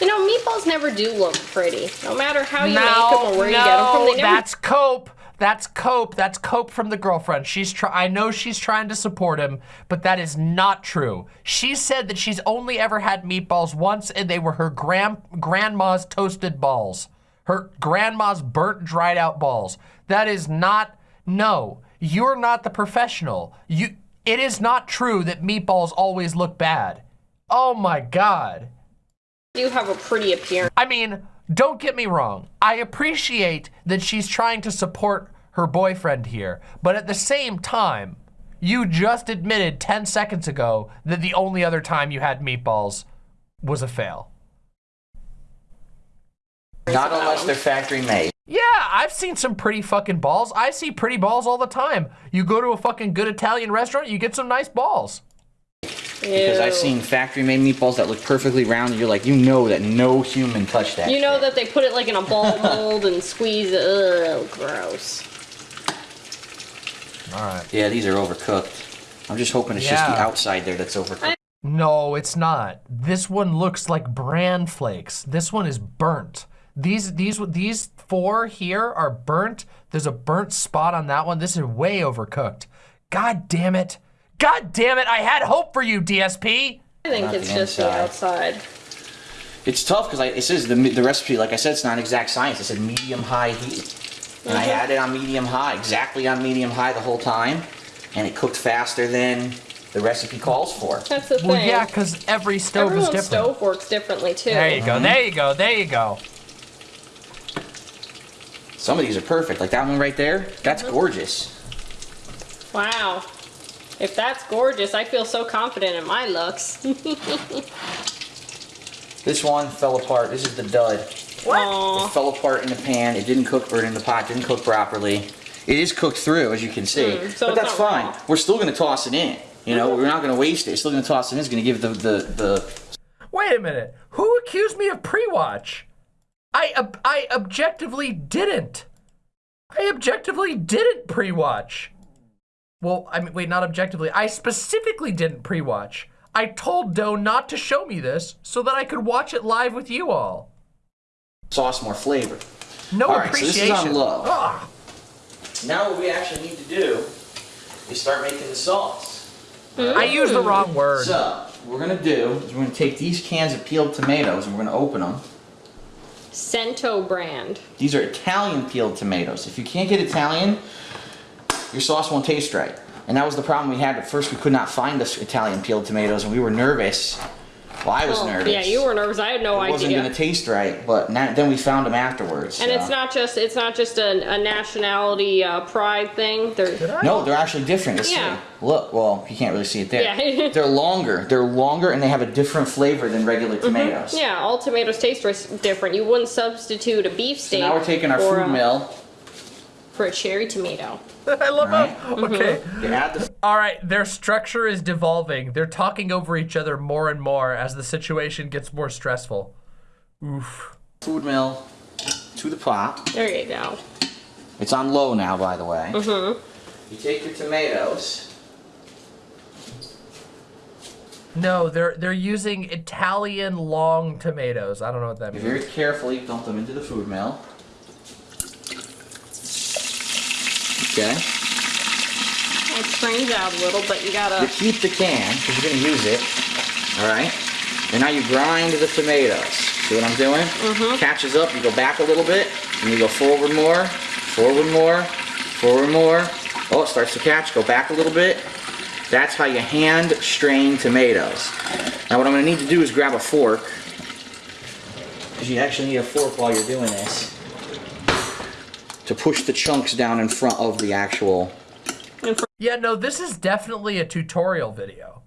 You know, meatballs never do look pretty. No matter how you no, make them or where no, you get them from. They never... that's cope. That's cope. That's cope from the girlfriend. She's try I know she's trying to support him, but that is not true. She said that she's only ever had meatballs once and they were her grand grandma's toasted balls. Her grandma's burnt dried out balls. That is not no. You're not the professional. You it is not true that meatballs always look bad. Oh my god. You have a pretty appearance. I mean, don't get me wrong. I appreciate that she's trying to support her boyfriend here, but at the same time, you just admitted 10 seconds ago that the only other time you had meatballs was a fail. Not unless they're factory made. Yeah, I've seen some pretty fucking balls. I see pretty balls all the time. You go to a fucking good Italian restaurant, you get some nice balls. Because I've seen factory made meatballs that look perfectly round and you're like, you know that no human touched that You know shit. that they put it like in a ball mold and squeeze it. Ugh, gross. All right. Yeah, these are overcooked. I'm just hoping it's yeah. just the outside there that's overcooked. No, it's not. This one looks like bran flakes. This one is burnt. These these these four here are burnt. There's a burnt spot on that one. This is way overcooked. God damn it. God damn it, I had hope for you, DSP. I think not it's the just the outside. It's tough because it says the, the recipe, like I said, it's not exact science. It said medium high heat. And mm -hmm. I had it on medium high, exactly on medium high the whole time. And it cooked faster than the recipe calls for. That's the thing. Well, yeah, because every stove Everyone's is different. stove works differently too. There you go, mm -hmm. there you go, there you go. Some of these are perfect. Like that one right there, that's mm -hmm. gorgeous. Wow. If that's gorgeous, I feel so confident in my looks. this one fell apart. This is the dud. What? It fell apart in the pan. It didn't cook, or in the pot, didn't cook properly. It is cooked through, as you can see. Mm, so but that's fine. Raw. We're still going to toss it in. You know, we're not going to waste it. We're still going to toss it in. It's going to give the, the, the... Wait a minute. Who accused me of pre-watch? I, ob I objectively didn't. I objectively didn't pre-watch. Well, I mean, wait, not objectively. I specifically didn't pre-watch. I told Doe not to show me this so that I could watch it live with you all. Sauce more flavor. No all right, appreciation. So this is on low. Ugh. Now what we actually need to do is start making the sauce. Mm. I used the wrong word. So, what we're going to do is we're going to take these cans of peeled tomatoes and we're going to open them. Cento brand. These are Italian peeled tomatoes. If you can't get Italian, your sauce won't taste right. And that was the problem we had. At first, we could not find the Italian peeled tomatoes, and we were nervous. Well, I was oh, nervous. Yeah, you were nervous. I had no it idea. It wasn't going to taste right, but now, then we found them afterwards. And so. it's not just it's not just a, a nationality uh, pride thing. They're no, they're actually different. Let's yeah. See. Look, well, you can't really see it there. Yeah. they're longer. They're longer, and they have a different flavor than regular mm-hmm. tomatoes. Mm -hmm. Yeah, all tomatoes taste different. You wouldn't substitute a beef steak. So now we're taking our food a, mill for a cherry tomato. I love right. how, mm-hmm. okay. Mm -hmm. All right, their structure is devolving. They're talking over each other more and more as the situation gets more stressful. Oof. Food mill to the pot. There you go. It's on low now, by the way. Mm-hmm. You take your tomatoes. No, they're they're using Italian long tomatoes. I don't know what that You means. very carefully dump them into the food mill. Okay. It strains out a little, but you You gotta. keep the can because you're gonna use it. All right. And now you grind the tomatoes. See what I'm doing? Mm-hmm. Catches up. You go back a little bit, and you go forward more, forward more, forward more. Oh, it starts to catch. Go back a little bit. That's how you hand strain tomatoes. Now what I'm gonna need to do is grab a fork. Because you actually need a fork while you're doing this. To push the chunks down in front of the actual Yeah, no, this is definitely a tutorial video.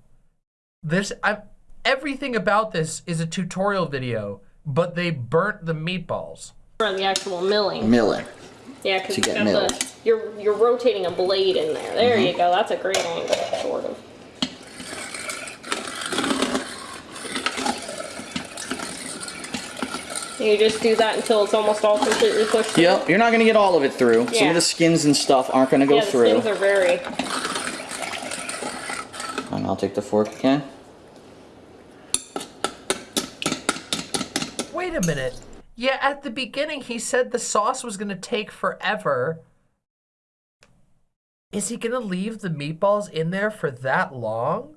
This I everything about this is a tutorial video, but they burnt the meatballs. For the actual milling. milling. Yeah, because you get got milled. the you're you're rotating a blade in there. There Mm-hmm. you go. That's a great angle, sort of. You just do that until it's almost all completely pushed. through. Yep, you're not gonna get all of it through. Some of the skins and stuff aren't gonna go Yeah, the through. skins are very. And I'll take the fork again. Wait a minute. Yeah, at the beginning he said the sauce was gonna take forever. Is he gonna leave the meatballs in there for that long?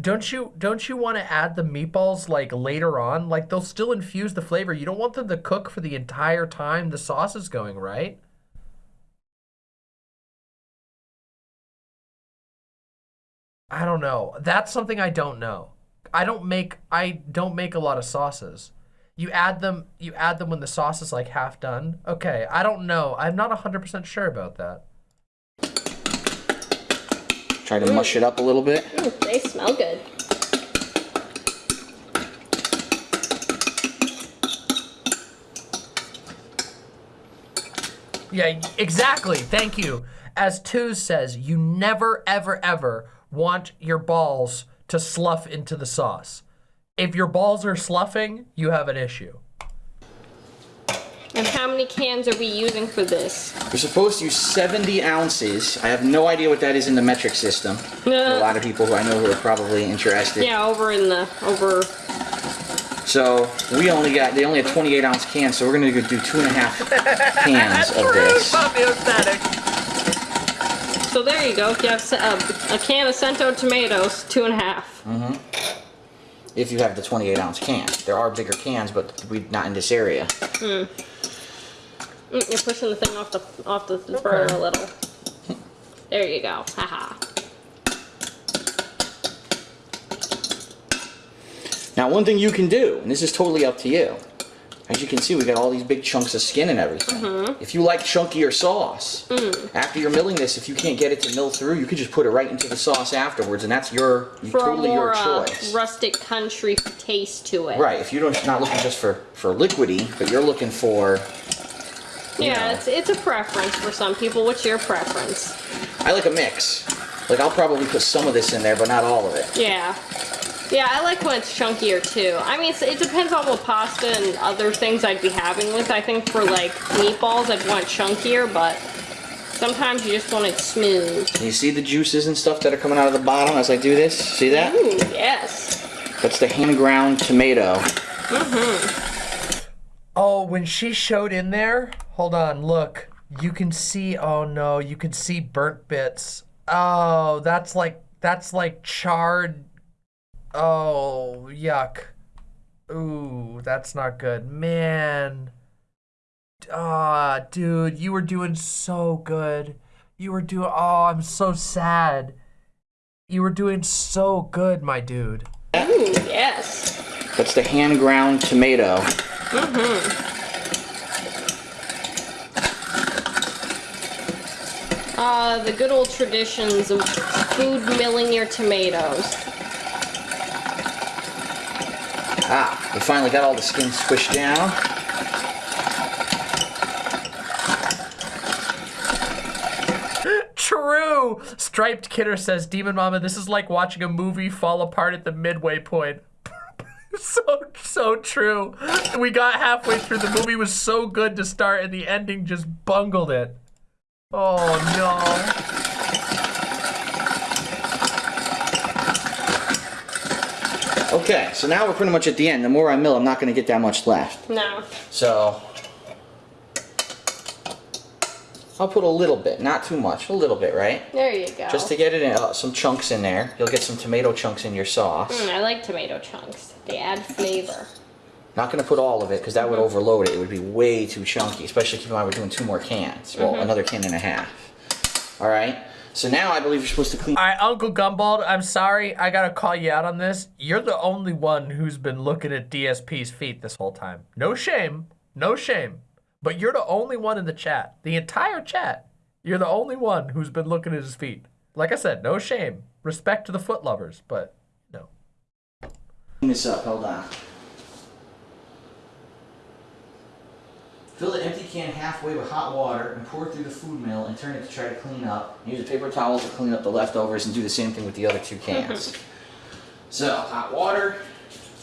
Don't you don't you want to add the meatballs like later on? Like they'll still infuse the flavor. You don't want them to cook for the entire time the sauce is going, right? I don't know. That's something I don't know. I don't make I don't make a lot of sauces. You add them you add them when the sauce is like half done. Okay, I don't know. I'm not 100% sure about that. Try to mush it up a little bit. Ooh, they smell good. Yeah, exactly. Thank you. As Tooz says, you never, ever, ever want your balls to slough into the sauce. If your balls are sloughing, you have an issue. And how many cans are we using for this? We're supposed to use 70 ounces. I have no idea what that is in the metric system. a lot of people who I know who are probably interested. Yeah, over in the over. So we only got they only have 28 ounce cans, so we're gonna do two and a half cans of this. So there you go. You have se- uh, a can of Cento tomatoes, two and a half. If you have the 28 ounce can, there are bigger cans, but we not in this area. Mm, You're pushing the thing off the off the burner a little. There you go. Haha. Now, one thing you can do, and this is totally up to you. As you can see, we got all these big chunks of skin and everything. Mm-hmm. If you like chunkier sauce, Mm. after you're milling this, if you can't get it to mill through, you could just put it right into the sauce afterwards, and that's your For totally a more your uh, choice. rustic country taste to it. right. If you're not looking just for for liquidy, but you're looking for, you Yeah, know, it's it's a preference for some people. What's your preference? I like a mix. Like I'll probably put some of this in there, but not all of it. Yeah. Yeah, I like when it's chunkier too. I mean, it's, it depends on what pasta and other things I'd be having with. I think for like meatballs, I'd want chunkier, but sometimes you just want it smooth. You see the juices and stuff that are coming out of the bottom as I do this? See that? Ooh, yes. That's the hand ground tomato. Mm-hmm. Oh, when she showed in there, hold on, look. You can see, oh no, you can see burnt bits. Oh, that's like, that's like charred. Oh, yuck. Ooh, that's not good. Man. Ah, dude, you were doing so good. You were doing, oh, I'm so sad. You were doing so good, my dude. Ooh, yes. That's the hand ground tomato. Uh, the good old traditions of food milling your tomatoes. Ah, we finally got all the skin squished down. True. Striped Kidder says, Demon Mama, this is like watching a movie fall apart at the midway point. so so true. We got halfway through. The movie was so good to start, and the ending just bungled it. Oh no. Okay, so now we're pretty much at the end. The more I mill, I'm not going to get that much left. No. So I'll put a little bit, not too much, a little bit, right? There you go. Just to get it in, uh, some chunks in there. You'll get some tomato chunks in your sauce. Mm, I like tomato chunks. They add flavor. Not going to put all of it because that would overload it. It would be way too chunky, especially keep in mind we're doing two more cans. Well, Mm-hmm. another can and a half. All right. So now I believe you're supposed to clean. All right, Uncle Gumbald, I'm sorry. I gotta call you out on this. You're the only one who's been looking at DSP's feet this whole time. No shame. No shame. But you're the only one in the chat. The entire chat. You're the only one who's been looking at his feet. Like I said, no shame. Respect to the foot lovers, but no. Clean this up. Hold on. Fill the empty can halfway with hot water and pour it through the food mill and turn it to try to clean up. Use a paper towel to clean up the leftovers and do the same thing with the other two cans. so, hot water.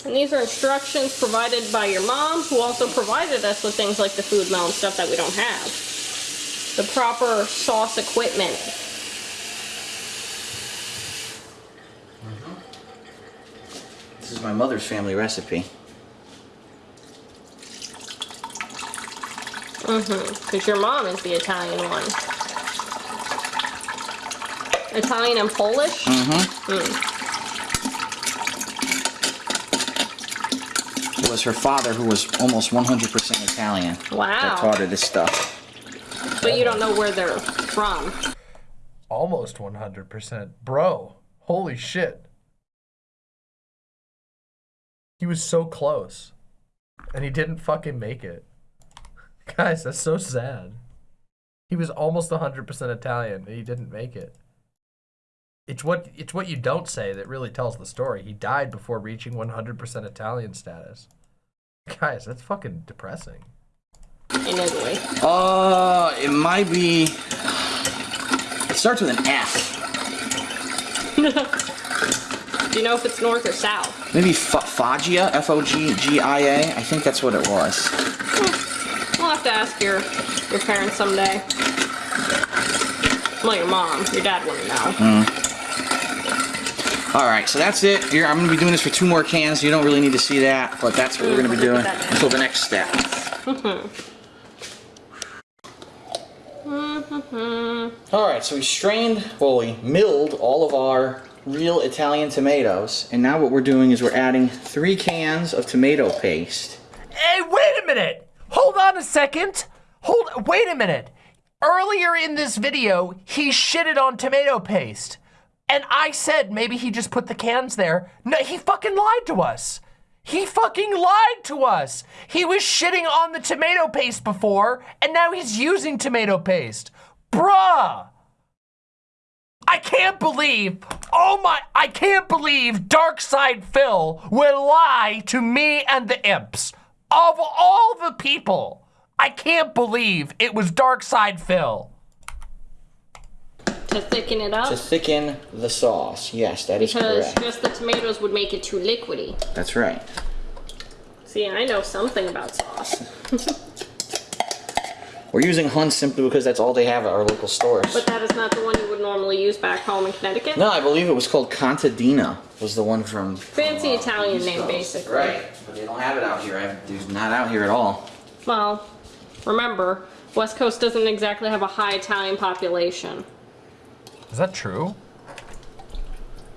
And these are instructions provided by your mom, who also provided us with things like the food mill and stuff that we don't have. The proper sauce equipment. Mm-hmm. This is my mother's family recipe. Mm-hmm. Because your mom is the Italian one. Italian and Polish? Mhm. It was her father who was almost 100% Italian Wow. that taught her this stuff. But you don't know where they're from. Almost 100%. Bro, holy shit. He was so close. And he didn't fucking make it. Guys, that's so sad. He was almost 100% Italian and he didn't make it. It's what it's what you don't say that really tells the story. He died before reaching 100% Italian status. Guys, that's fucking depressing. in Italy. Uh, it might be. It starts with an F. Do you know if it's north or south? Maybe F- Foggia, F O G G I A. I think that's what it was. We'll have to ask your your parents someday. Well, your mom. Your dad wouldn't know. Mm-hmm. All right, so that's it. Here, I'm gonna be doing this for two more cans. You don't really need to see that, but that's what we're gonna be mm-hmm. doing until the next step. Mm-hmm. All right, so we strained, well, we milled all of our real Italian tomatoes, and now what we're doing is we're adding three cans of tomato paste. Hey, wait a minute! Hold on a second! Hold, wait a minute! Earlier in this video, he shitted on tomato paste. And I said maybe he just put the cans there. No, he fucking lied to us. He fucking lied to us. He was shitting on the tomato paste before, and now he's using tomato paste. Bruh! I can't believe, oh my, I can't believe DarksydePhil will lie to me and the imps. Of all the people, I can't believe it was DarksydePhil. To thicken it up. To thicken the sauce. Yes, that is because correct. just the tomatoes would make it too liquidy. That's right. See, I know something about sauce. We're using Hunt simply because that's all they have at our local stores. But that is not the one you would normally use back home in Connecticut. no, I believe it was called Contadina. Was the one from Fancy Italian name, basically. Right, but they don't have it out here. I, it's not out here at all. Well, remember, West Coast doesn't exactly have a high Italian population. Is that true?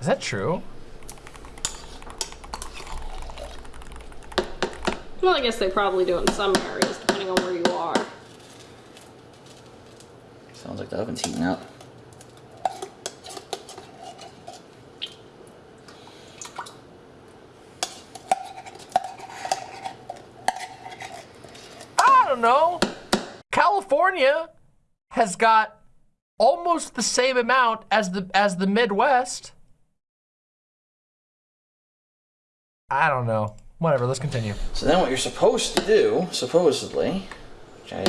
Is that true? Well, I guess they probably do in some areas, depending on where you are. Sounds like the oven's heating up. I don't know. California has got almost the same amount as the as the Midwest. I don't know. Whatever, let's continue. So then what you're supposed to do, supposedly, which I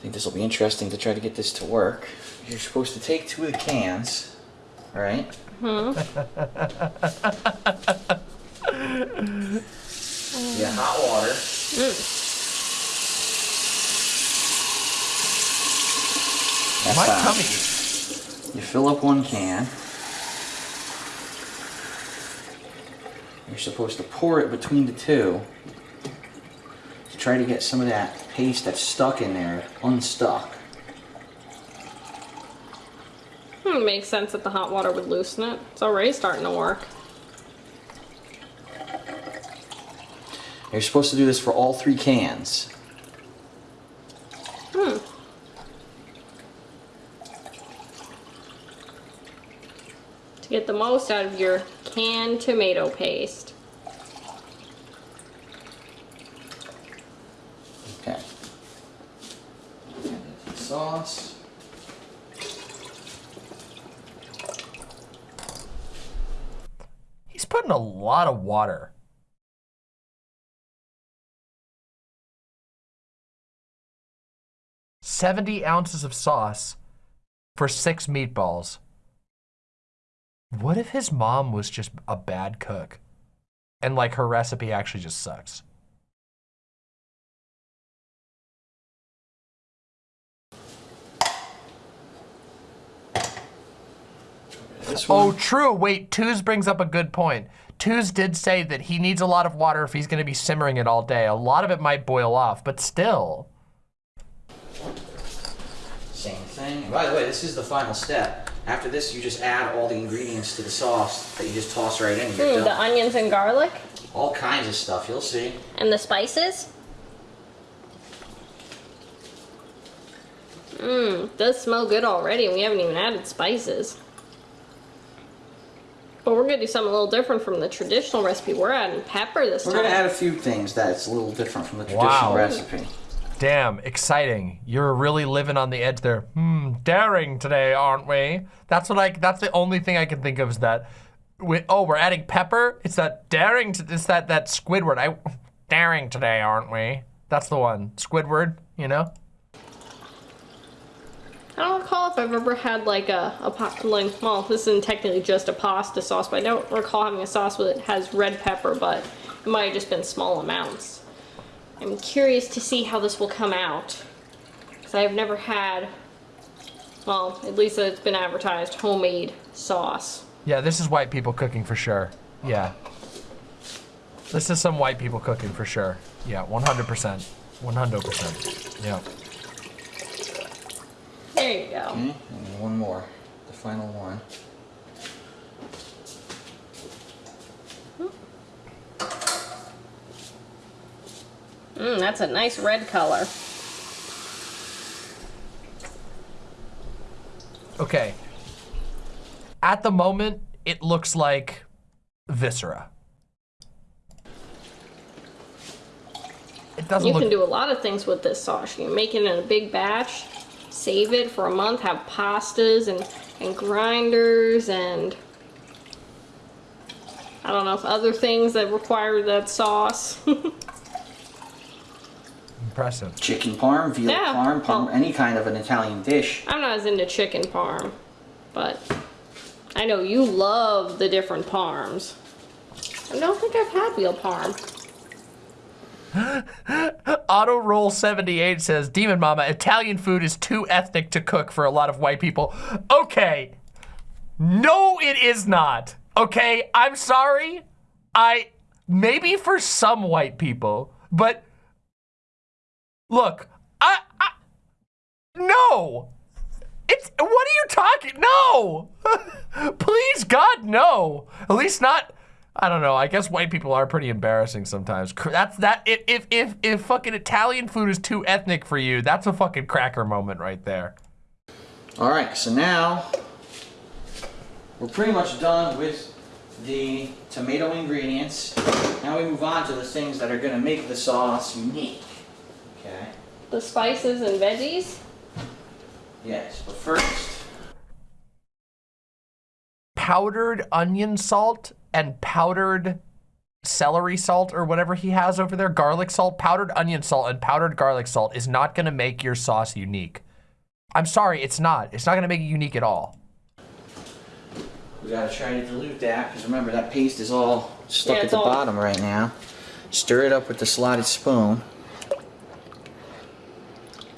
think this will be interesting to try to get this to work, you're supposed to take two of the cans, all right? Mm-hmm. yeah, hot water. Mm. That's My fine. tummy. You fill up one can. You're supposed to pour it between the two to try to get some of that paste that's stuck in there unstuck. Hmm, makes sense that the hot water would loosen it. It's already starting to work. You're supposed to do this for all three cans. Hmm. To get the most out of your canned tomato paste. Okay. Sauce. He's putting a lot of water. Seventy ounces of sauce for six meatballs. What if his mom was just a bad cook? And like her recipe actually just sucks. This Oh, one. true. Wait, Twos brings up a good point. Twos did say that he needs a lot of water if he's going to be simmering it all day. A lot of it might boil off, but still. Same thing. By the way, this is the final step. After this, you just add all the ingredients to the sauce that you just toss right in. You're Hmm, the onions and garlic All kinds of stuff. You'll see. and the spices. Mmm, does smell good already, and we haven't even added spices. But we're gonna do something a little different from the traditional recipe. We're adding pepper this time. We're gonna add a few things that's a little different from the traditional Wow. recipe. Damn, exciting. You're really living on the edge there. Hmm, daring today, aren't we? That's what I, that's the only thing I can think of is that, we, oh, we're adding pepper? It's that daring, to, it's that, that Squidward. I, daring today, aren't we? That's the one. Squidward, you know? I don't recall if I've ever had like a, a pa- like well, this isn't technically just a pasta sauce, but I don't recall having a sauce that has red pepper, but it might have just been small amounts. I'm curious to see how this will come out, because I've never had, well, at least it's been advertised, homemade sauce. Yeah, this is white people cooking for sure. Yeah. This is some white people cooking for sure. Yeah, 100%. 100%. Yeah. There you go. Okay, and one more. The final one. Mmm, that's a nice red color. Okay. At the moment, it looks like viscera. It doesn't You look can do a lot of things with this sauce. You can make it in a big batch, save it for a month, have pastas and, and grinders and I don't know if other things that require that sauce. impressive. Chicken parm, veal Yeah, parm, parm, well- any kind of an Italian dish. I'm not as into chicken parm, but I know you love the different parms. I don't think I've had veal parm. Auto Roll 78 says, Demon Mama, Italian food is too ethnic to cook for a lot of white people. Okay. No, it is not. Okay, I'm sorry. I, maybe for some white people, but look, I, I no. It's, what are you talking? No. Please, God, no. At least not. I don't know. I guess white people are pretty embarrassing sometimes. That's that. If if if, if fucking Italian food is too ethnic for you, that's a fucking cracker moment right there. All right, so now we're pretty much done with the tomato ingredients. Now we move on to the things that are gonna make the sauce unique. Okay. The spices and veggies. Yes, but first, Powdered onion salt and powdered celery salt or whatever he has over there, garlic salt, powdered onion salt and powdered garlic salt is not going to make your sauce unique. I'm sorry, it's not. It's not going to make it unique at all. we gotta try to dilute that because remember that paste is all stuck Yeah, at the all- bottom right now. Stir it up with the slotted spoon.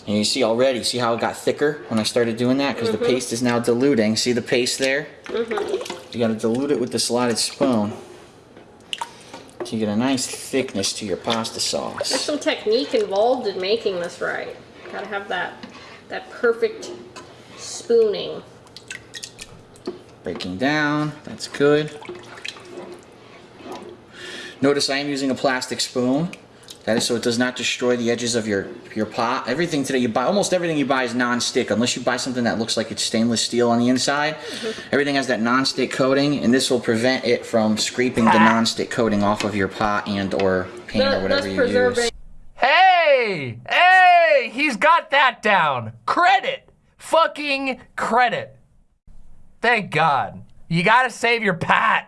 And you see already, see how it got thicker when I started doing that? Because mm -hmm. the mm-hmm. paste is now diluting. See the paste there? Mm -hmm. You gotta dilute it with the slotted spoon. So you get a nice thickness to your pasta sauce. There's some technique involved in making this right. Gotta have that, that perfect spooning. Breaking down, that's good. Notice I am using a plastic spoon. That is so it does not destroy the edges of your, your pot. Everything today you buy, almost everything you buy is non-stick unless you buy something that looks like it's stainless steel on the inside. Mm -hmm. Everything has that non-stick coating and this will prevent it from scraping the non-stick coating off of your pot and or pan or whatever you use. Hey! Hey! He's got that down. Credit! Fucking credit. Thank God. You gotta save your pot.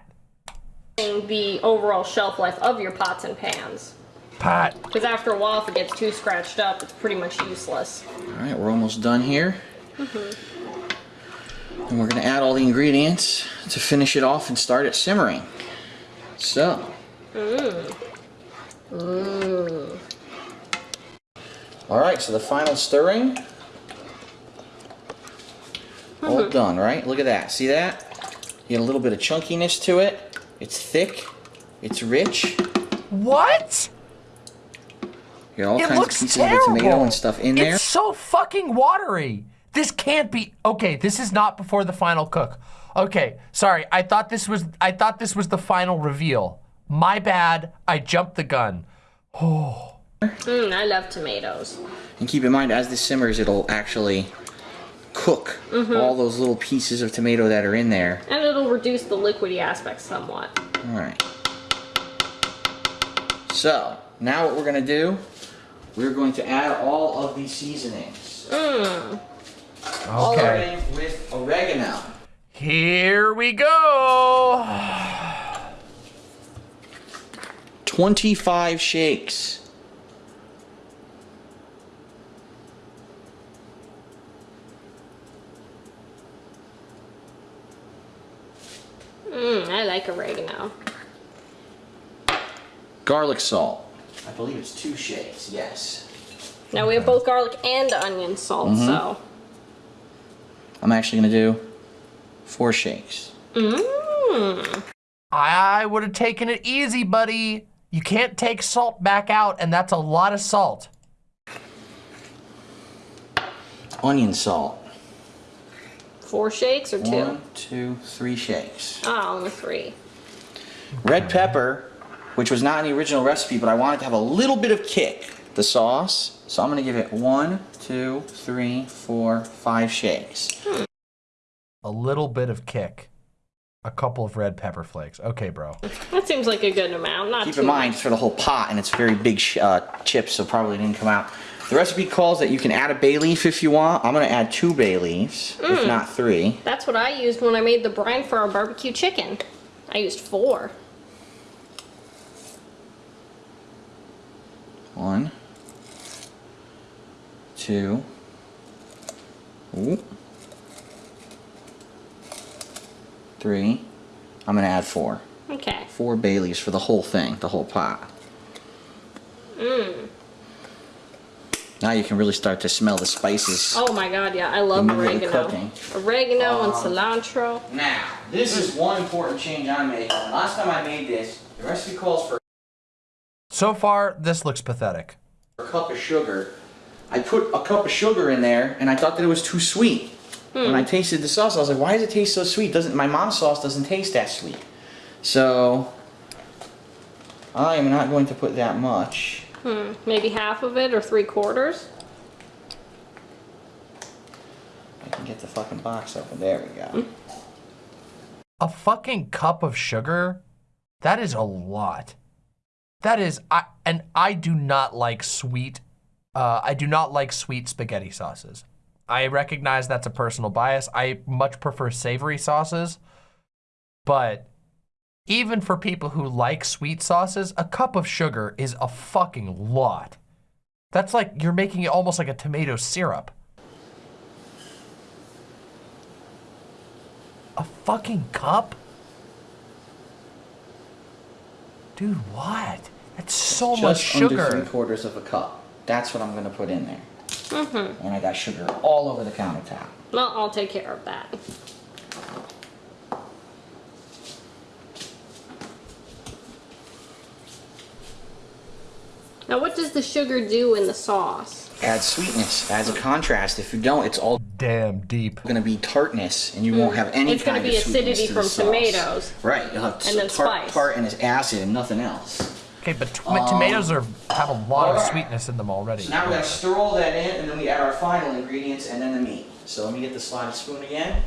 The overall shelf life of your pots and pans. Pot. Because after a while, if it gets too scratched up, it's pretty much useless. All right, we're almost done here. Mm -hmm. And we're going to add all the ingredients to finish it off and start it simmering. So. Mmm. Mmm. All right, so the final stirring. Mm -hmm. All mm-hmm. done, right? Look at that. See that? You get a little bit of chunkiness to it. It's thick. It's rich. What? You all it kinds of pieces terrible. of the tomato and stuff in there. It's so fucking watery. This can't be okay. This is not before the final cook. Okay, sorry. I thought this was I thought this was the final reveal. My bad. I jumped the gun. Oh. Mm, I love tomatoes. And keep in mind, as this simmers, it'll actually cook mm -hmm. all those little pieces of tomato that are in there. And it'll reduce the liquidy aspect somewhat. All right. So, now what we're going to do we're going to add all of these seasonings. Mm. Okay. with oregano. Here we go. 25 shakes. Mmm, I like oregano. Garlic salt. I believe it's two shakes, yes. Now we have both garlic and onion salt, mm -hmm. so. I'm actually gonna do four shakes. Mmm. I would have taken it easy, buddy. You can't take salt back out, and that's a lot of salt. Onion salt. Four shakes or two? One, two, three shakes. Oh, only three. Red pepper which was not in the original recipe, but I wanted to have a little bit of kick, the sauce. So I'm gonna give it one, two, three, four, five shakes. A little bit of kick. A couple of red pepper flakes. Okay, bro. That seems like a good amount. Not Keep in mind, it's for the whole pot, and it's very big uh, chips, so probably didn't come out. The recipe calls that you can add a bay leaf if you want. I'm going to add two bay leaves, mm. if not three. That's what I used when I made the brine for our barbecue chicken. I used four. One, two, ooh, three. I'm gonna add four. Okay. Four bay leaves for the whole thing, the whole pot. Mmm. Now you can really start to smell the spices. Oh my god, yeah, I love oregano. Oregano um, and cilantro. Now, this is one important change I'm making. Last time I made this, the recipe calls for so far, this looks pathetic. A cup of sugar. I put a cup of sugar in there, and I thought that it was too sweet. Hmm. When I tasted the sauce, I was like, why does it taste so sweet? Doesn't My mom's sauce doesn't taste that sweet. So, I am not going to put that much. Hmm. Maybe half of it or three quarters? I can get the fucking box open. There we go. Hmm. A fucking cup of sugar? That is a lot. That is, I, and I do not like sweet, uh, I do not like sweet spaghetti sauces. I recognize that's a personal bias. I much prefer savory sauces, but even for people who like sweet sauces, a cup of sugar is a fucking lot. That's like, you're making it almost like a tomato syrup. A fucking cup? Dude, what? That's so Just much sugar. Just under three quarters of a cup. That's what I'm gonna put in there. Mm-hmm. And I got sugar all over the countertop. Well, I'll take care of that. Now, what does the sugar do in the sauce? Adds sweetness, adds a contrast. If you don't, it's all Damn deep. going to be tartness, and you won't have any Mm. It's gonna be of acidity to from tomatoes. Right, you'll have And then tart, spice. tart and it's acid and nothing else. Okay, but t- tomatoes are have a lot of sweetness in them already. So now we gotta stir all that in, and then we add our final ingredients and then the meat. So let me get the slotted spoon again.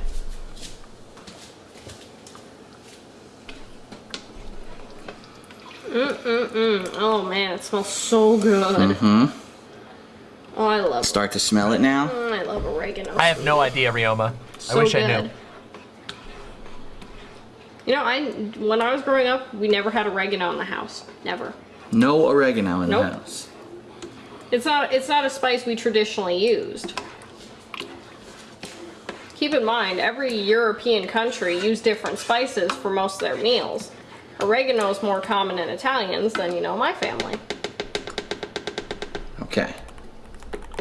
Mm-mm-mm. Oh man, it smells so good. Mm-hmm. Oh, I love. Start to smell it now. Mm, I love oregano. I have no idea, Rioma. So I wish I good. knew. You know, I when I was growing up, we never had oregano in the house. Never. No oregano in Nope. the house. It's not. It's not a spice we traditionally used. Keep in mind, every European country used different spices for most of their meals. Oregano is more common in Italians than you know my family. Okay.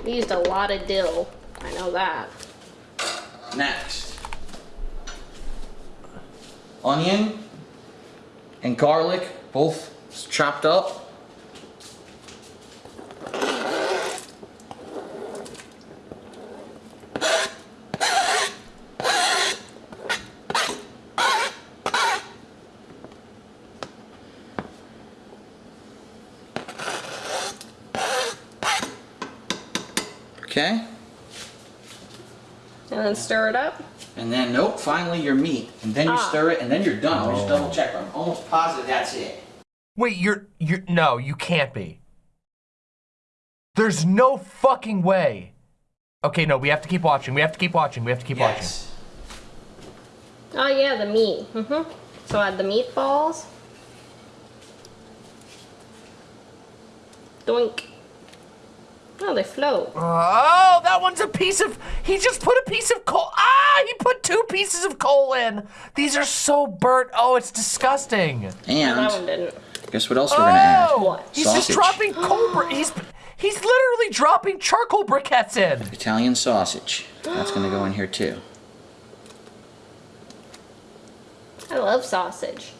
We used a lot of dill. I know that. Next. Onion and garlic, both chopped up. Okay. And then stir it up. And then, nope, finally your meat. And then you Ah. stir it, and then you're done. Let me just double check. I'm almost positive that's it. Wait, you're you're no, you can't be. There's no fucking way. Okay, no, we have to keep watching. We have to keep watching. We have to keep watching. Yes. Oh yeah, the meat. Mm hmm So add the meatballs. Doink. Oh, they float. Oh, that one's a piece of. He just put a piece of coal. Ah, he put two pieces of coal in. These are so burnt. Oh, it's disgusting. Oh, that one And didn't. guess what else we're gonna add? Oh, What? he's just dropping coal. Bri- he's he's literally dropping charcoal briquettes in. Italian sausage. That's gonna go in here too. I love sausage.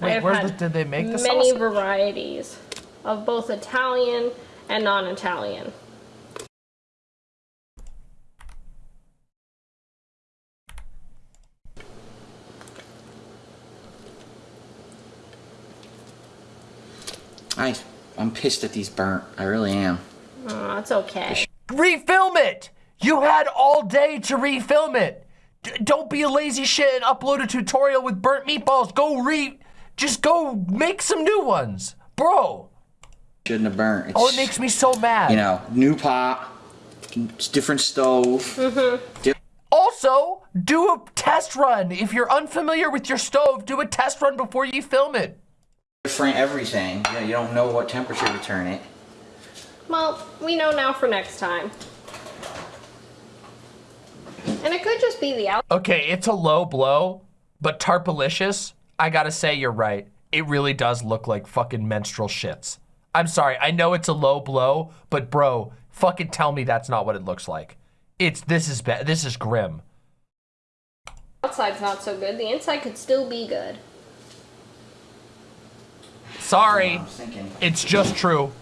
Wait, I've where's the, did they make the Many sausage? varieties of both Italian and non-Italian. I, I'm pissed that these burnt. I really am. Oh, that's okay. Refilm it. You had all day to refilm it. D- don't be a lazy shit and upload a tutorial with burnt meatballs. Go re, just go make some new ones, bro. Shouldn't have burnt. It's, Oh, it makes me so mad. you know, new pot, it's different stove. Mm-hmm. Di- Also, do a test run. If you're unfamiliar with your stove, do a test run before you film it. different everything. Yeah, you don't know what temperature to turn it. Well, we know now for next time. And it could just be the out. Okay, it's a low blow, but Tarpalicious, I gotta say you're right. It really does look like fucking menstrual shits. I'm sorry, I know it's a low blow, but bro, fucking tell me that's not what it looks like. It's this is bad. This is grim. outside's not so good. The inside could still be good. Sorry, I it's just true.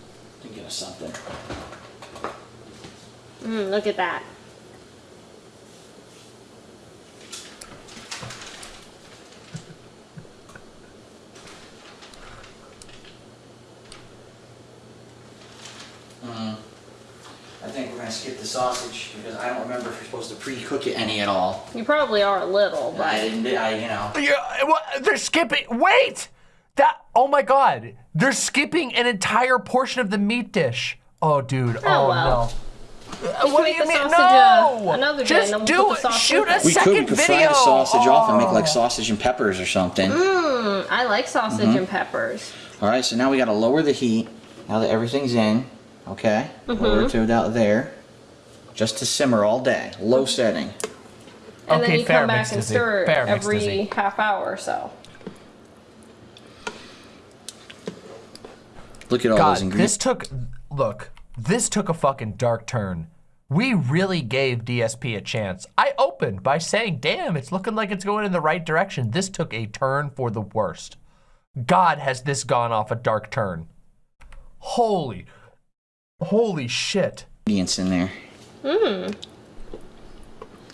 thinking of something. Mm, look at that. Think we're gonna skip the sausage because I don't remember if you're supposed to pre-cook it any at all. You probably are a little, I but didn't. I, you know. Yeah, what, they're skipping. Wait, that. Oh my god, they're skipping an entire portion of the meat dish. Oh, dude. Oh, well. no. Uh, what do you mean? uh, No. another Just and then we'll do it. sauce Shoot with a it. We could, second we could video. fry the sausage off and make like Oh. sausage and peppers or something. Mm, I like sausage and peppers. All right, so now we got to lower the heat. Now that everything's in, okay, lower it to about there, just to simmer all day, low mm-hmm. setting. And Okay, then you fair, come back and Dizzy. stir it Fair, Mixed every Dizzy. half hour or so. Look at all those God, ingredients. this took. Look, this took a fucking dark turn. We really gave DSP a chance. I opened by saying, damn, it's looking like it's going in the right direction. This took a turn for the worst. God, has this gone off a dark turn. Holy, holy shit. Ingredients in there. Mmm.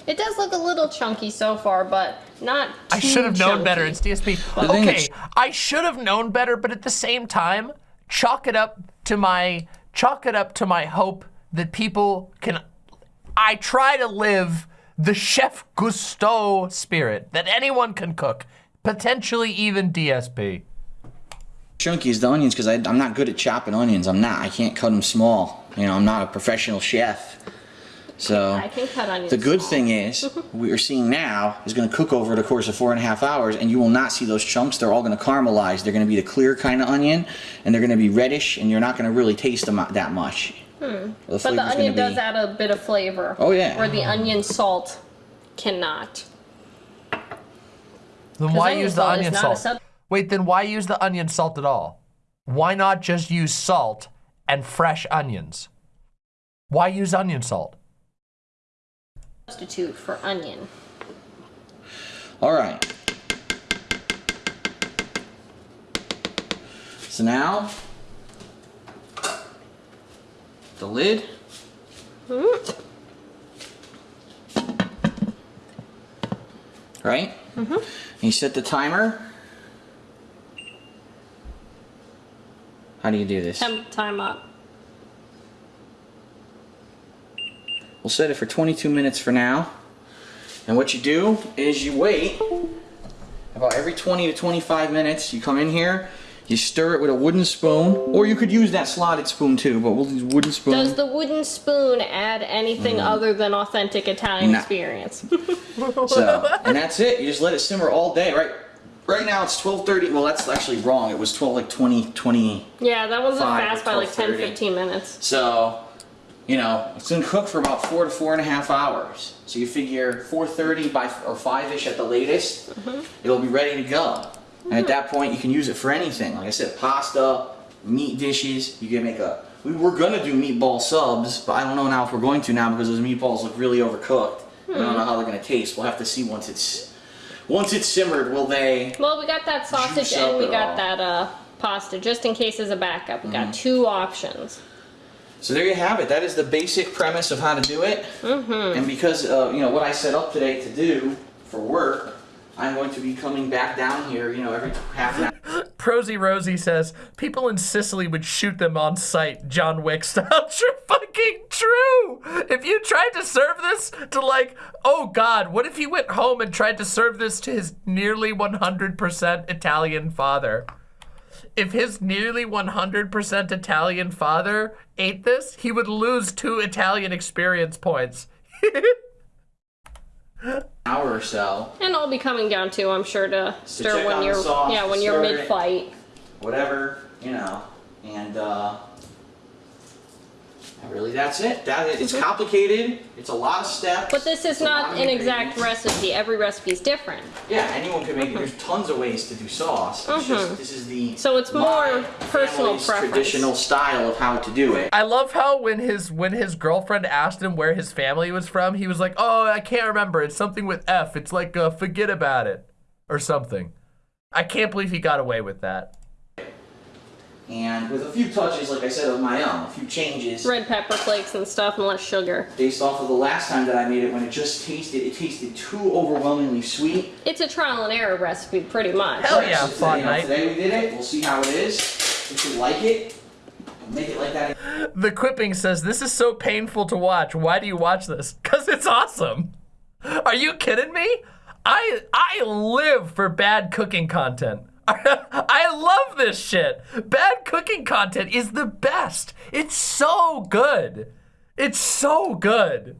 It does look a little chunky so far, but not too I should have known chunky. better. It's DSP. thing Okay, I should have known better, but at the same time, chalk it up to my chalk it up to my hope that people can. I try to live the Chef Gusteau spirit that anyone can cook, potentially even DSP. Chunky is the onions because I'm not good at chopping onions. I'm not. I can't cut them small. You know, I'm not a professional chef. So I can cut onions. the good small. thing is, what we're seeing now is going to cook over the course of four and a half hours, and you will not see those chunks. They're all going to caramelize. They're going to be the clear kind of onion, and they're going to be reddish, and you're not going to really taste them that much. The Hmm. But the flavor's gonna onion does be- add a bit of flavor. Oh, yeah. Where the onion salt cannot. Then why onion use the salt is onion not a salt? Sub- Wait, then why use the onion salt at all? Why not just use salt and fresh onions? Why use onion salt? Substitute for onion. All right. So now, the lid. Right? Mm-hmm. You set the timer. How do you do this? Time up. We'll set it for 22 minutes for now. And what you do is you wait about every 20 to 25 minutes. You come in here, you stir it with a wooden spoon, or you could use that slotted spoon too, but we'll use wooden spoon. Does the wooden spoon add anything mm. other than authentic Italian Nah. experience? So, and that's it. You just let it simmer all day, right? Right now it's 12:30. Well, that's actually wrong. It was 12 like 20 20. yeah, that wasn't fast by like 10, 15 minutes. So, you know, it's gonna cook for about four to four and a half hours. So you figure 4:30 by or five-ish at the latest, mm-hmm. it'll be ready to go. And at mm-hmm. that point, you can use it for anything. Like I said, pasta, meat dishes. You can make a. We were gonna do meatball subs, but I don't know now if we're going to now because those meatballs look really overcooked. I don't hmm. know how they're gonna taste. We'll have to see once it's once it's simmered. Will they? Well, we got that sausage and we got all. that uh, pasta, just in case as a backup. We Mm-hmm. got two options. So there you have it. That is the basic premise of how to do it. Mm-hmm. And because uh, you know what I set up today to do for work, I'm going to be coming back down here. You know, every half an hour. Prosy Rosie says people in Sicily would shoot them on sight, John Wick style. True fucking true. If you tried to serve this to like, oh God, what if he went home and tried to serve this to his nearly 100% Italian father? If his nearly 100% Italian father ate this, he would lose two Italian experience points. hour or so, And I'll be coming down too, I'm sure, to stir check when you're sauce, yeah when you're mid fight. whatever, you know, and uh, really that's it. That is, it's complicated. It's a lot of steps. Mm-hmm. But this is it's a lot not an exact recipe. Every recipe is different. Yeah, anyone can make it. There's tons of ways to do sauce. It's just this is the Mm-hmm. So it's more personal preference. traditional style of how to do it. I love how when his when his girlfriend asked him where his family was from, he was like, "Oh, I can't remember. It's something with F. It's like uh, forget about it or something." I can't believe he got away with that. And with a few touches, like I said, of my own, a few changes Red pepper flakes and stuff, and less sugar. based off of the last time that I made it when it just tasted, it tasted too overwhelmingly sweet. It's a trial and error recipe, pretty much. Hell yeah, So fun today, night. Today we did it. We'll see how it is. If you like it, make it like that. The quipping says, "This is so painful to watch. Why do you watch this? Cuz it's awesome." Are you kidding me? I I live for bad cooking content. I love this shit. Bad cooking content is the best. It's so good. It's so good.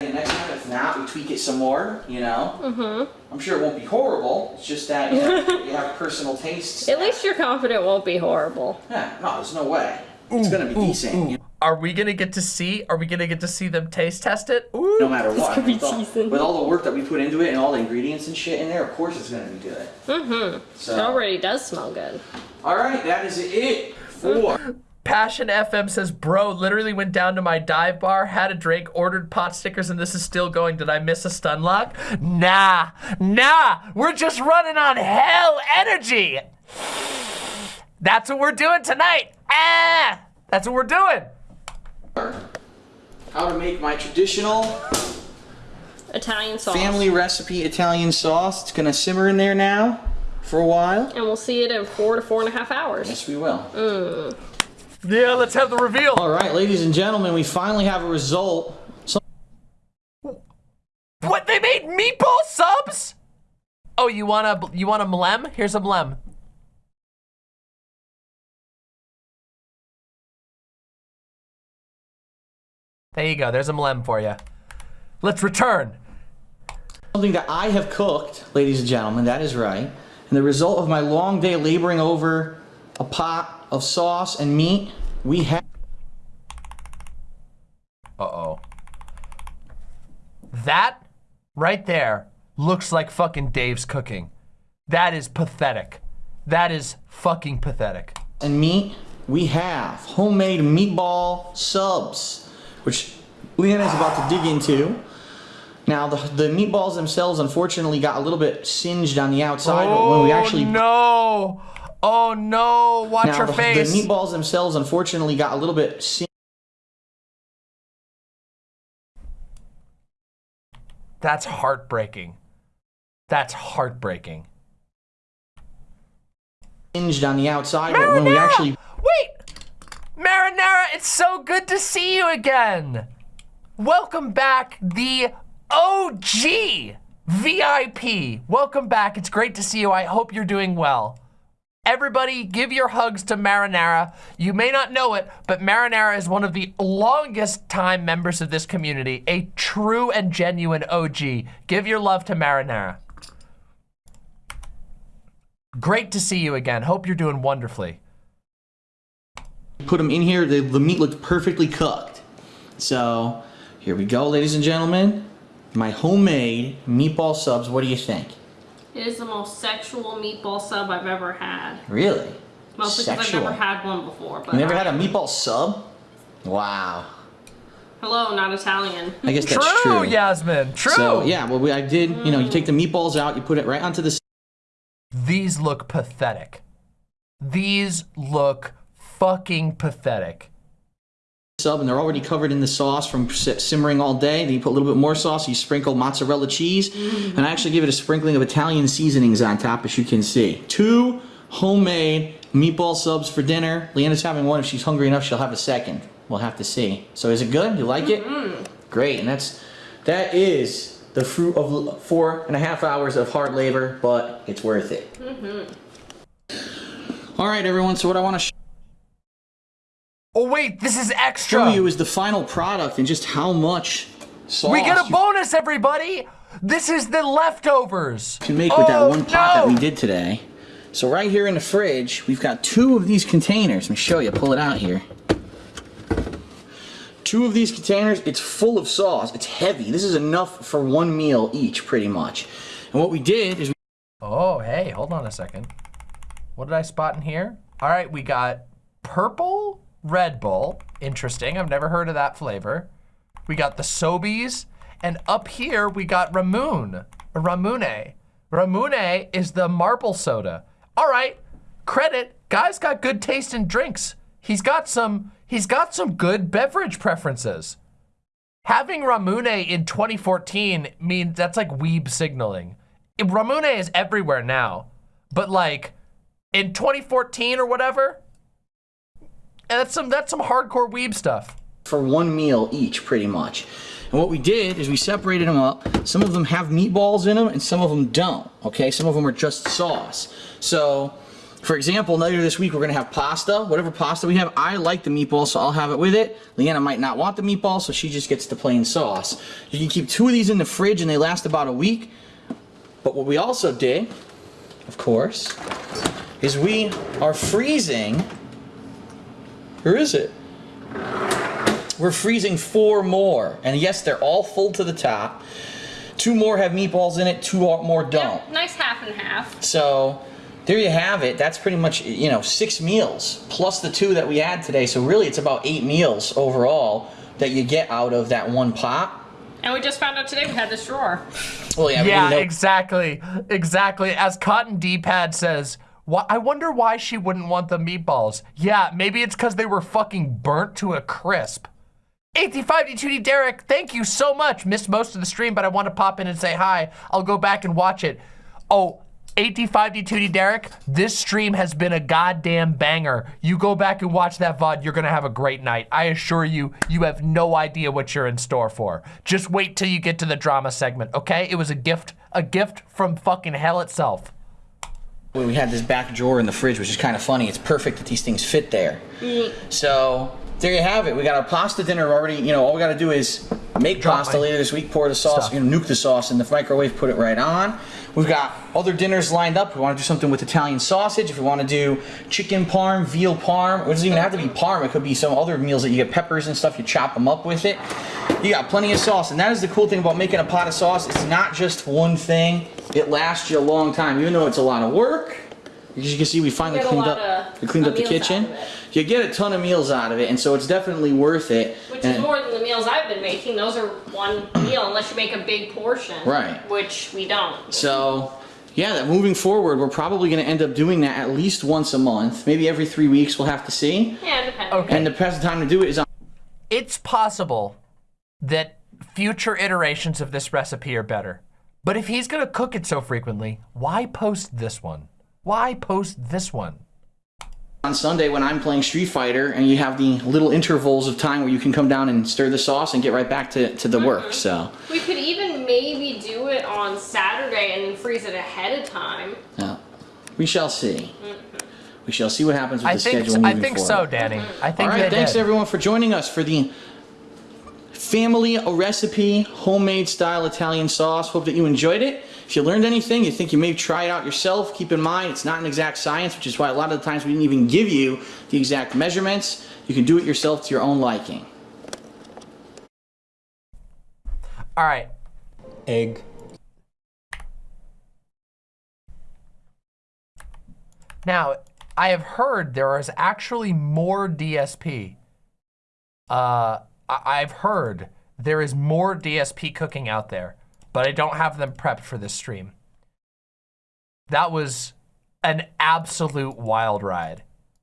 And next time, if not, we tweak it some more. You know. Mm-hmm. I'm sure it won't be horrible. It's just that you, know, you have personal tastes. At least you're confident it won't be horrible. Yeah, no, there's no way. It's gonna be decent. you know, Are we gonna get to see? Are we gonna get to see them taste test it? Ooh. no matter what. gonna be with, all, decent. with all the work that we put into it and all the ingredients and shit in there, of course it's gonna be good. Mm-hmm. It So, already does smell good. all right, that is it for Passion FM says, bro, literally went down to my dive bar, had a drink, ordered pot stickers, and this is still going. Did I miss a stun lock? Nah, nah, we're just running on hell energy. That's what we're doing tonight. Ah, that's what we're doing. How to make my traditional Italian sauce. family recipe Italian sauce. It's gonna simmer in there now for a while. And we'll see it in four to four and a half hours. Yes, we will. Mm. Yeah, let's have the reveal. All right, ladies and gentlemen, we finally have a result. So What they made meatball subs? Oh, you want a you want a mlem? Here's a mlem. There you go. There's a mlem for you. Let's return. something that I have cooked, ladies and gentlemen, that is right. And the result of my long day laboring over a pot of sauce and meat, we have Uh-oh. That right there looks like fucking Dave's cooking. That is pathetic. That is fucking pathetic. and meat, we have homemade meatball subs, which Leanna is about to dig into. Now, the, the meatballs themselves, unfortunately, got a little bit singed on the outside, but when we oh, actually Oh no! Oh no! Watch now your the, face. the meatballs themselves, unfortunately, got a little bit singed That's heartbreaking. That's heartbreaking. Singed on the outside, but when we actually Wait! Marinara, it's so good to see you again! Welcome back, the OG VIP. Welcome back. It's great to see you. I hope you're doing well. Everybody, give your hugs to Marinara. You may not know it, but Marinara is one of the longest time members of this community, a true and genuine OG. Give your love to Marinara. Great to see you again. Hope you're doing wonderfully. Put them in here, the, the meat looked perfectly cooked. So, here we go, ladies and gentlemen. My homemade meatball subs, what do you think? It is the most sexual meatball sub I've ever had. Really? Mostly because I've never had one before. But You never I- had a meatball sub? Wow. Hello, not Italian. I guess that's true, true. Yasmin. True. So, yeah, well, we, I did, you know, you take the mm. meatballs out, you put it right onto the These look pathetic. These look fucking pathetic. sub, and they're already covered in the sauce from simmering all day. Then you put a little bit more sauce, you sprinkle mozzarella cheese, mm. and I actually give it a sprinkling of Italian seasonings on top, as you can see. Two homemade meatball subs for dinner. Leanna's having one. If she's hungry enough, she'll have a second. We'll have to see. So is it good? You like it? Mm-hmm. Great, and that's that is the fruit of four and a half hours of hard labor, but it's worth it. Mm-hmm. All right, everyone. So what I want to Oh wait, this is extra. show you is the final product and just how much sauce we get a bonus, everybody. This is the leftovers. can make with that oh, one pot that we did today. So right here in the fridge, we've got two of these containers. Let me show you. Pull it out here. Two of these containers. It's full of sauce. It's heavy. This is enough for one meal each, pretty much. And what we did is we Oh, hey, hold on a second. What did I spot in here? All right, we got purple Red Bull. Interesting. I've never heard of that flavor. We got the SoBes, and up here we got Ramoon, Ramune. Ramune is the marble soda. All right, credit. Guy's got good taste in drinks. He's got some. He's got some good beverage preferences. Having Ramune in 2014 means that's like weeb signaling. Ramune is everywhere now, but like in 2014 or whatever, and that's some that's some hardcore weeb stuff. for one meal each, pretty much. And what we did is we separated them up. Some of them have meatballs in them, and some of them don't. Okay, some of them are just sauce. So, for example, later this week we're gonna have pasta. Whatever pasta we have, I like the meatball, so I'll have it with it. Leanna might not want the meatball, so she just gets the plain sauce. You can keep two of these in the fridge, and they last about a week. But what we also did, of course, is we are freezing. Where is it? We're freezing four more. And yes, they're all full to the top. Two more have meatballs in it, two more don't. Nice half and half. So there you have it. That's pretty much, you know, six meals plus the two that we had today. So really it's about eight meals overall that you get out of that one pot. And we just found out today we had this drawer. Well, yeah, Yeah, didn't know- exactly. Exactly. As Cotton D-Pad says, why, I wonder why she wouldn't want the meatballs. Yeah, maybe it's because they were fucking burnt to a crisp. 85D2D Derek, thank you so much. Missed most of the stream, but I want to pop in and say hi. I'll go back and watch it. Oh, 85D2D Derek, this stream has been a goddamn banger. You go back and watch that VOD, you're gonna have a great night. I assure you, you have no idea what you're in store for. Just wait till you get to the drama segment, okay? It was a gift, a gift from fucking hell itself. We had this back drawer in the fridge, which is kind of funny. It's perfect that these things fit there. So there you have it. We got our pasta dinner already. You know, all we got to do is make Drop pasta later this week, pour the sauce, you know, nuke the sauce in the microwave, put it right on. We've got other dinners lined up. We want to do something with Italian sausage. If we want to do chicken parm, veal parm, it doesn't even have to be parm. It could be some other meals that you get peppers and stuff. You chop them up with it. You got plenty of sauce, and that is the cool thing about making a pot of sauce. It's not just one thing. It lasts you a long time, even though it's a lot of work. As you can see, we finally get cleaned up. of- we cleaned up the kitchen. You get a ton of meals out of it, and so it's definitely worth it. Which is more than the meals I've been making. Those are one meal unless you make a big portion. Right. Which we don't. So, yeah, that moving forward, we're probably going to end up doing that at least once a month, maybe every three weeks. We'll have to see. Yeah, depending. Okay. And the best time to do it is on. It's possible that future iterations of this recipe are better. But if he's gonna cook it so frequently, why post this one? Why post this one? on Sunday when I'm playing Street Fighter, and you have the little intervals of time where you can come down and stir the sauce and get right back to, to the work. So, We could even maybe do it on Saturday and freeze it ahead of time. yeah, we shall see. Mm-hmm. We shall see what happens with I the think schedule I moving think forward. so, Danny. I think All right, thanks did. everyone for joining us for the family recipe homemade style Italian sauce. Hope that you enjoyed it. If you learned anything, you think you may try it out yourself, keep in mind it's not an exact science, which is why a lot of the times we didn't even give you the exact measurements. You can do it yourself to your own liking. All right. egg, Now, I have heard there is actually more DSP. Uh, I- I've heard there is more DSP cooking out there, but I don't have them prepped for this stream. That was an absolute wild ride.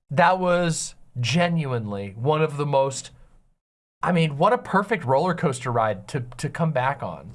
That was genuinely one of the most, I mean, what a perfect roller coaster ride to, to come back on.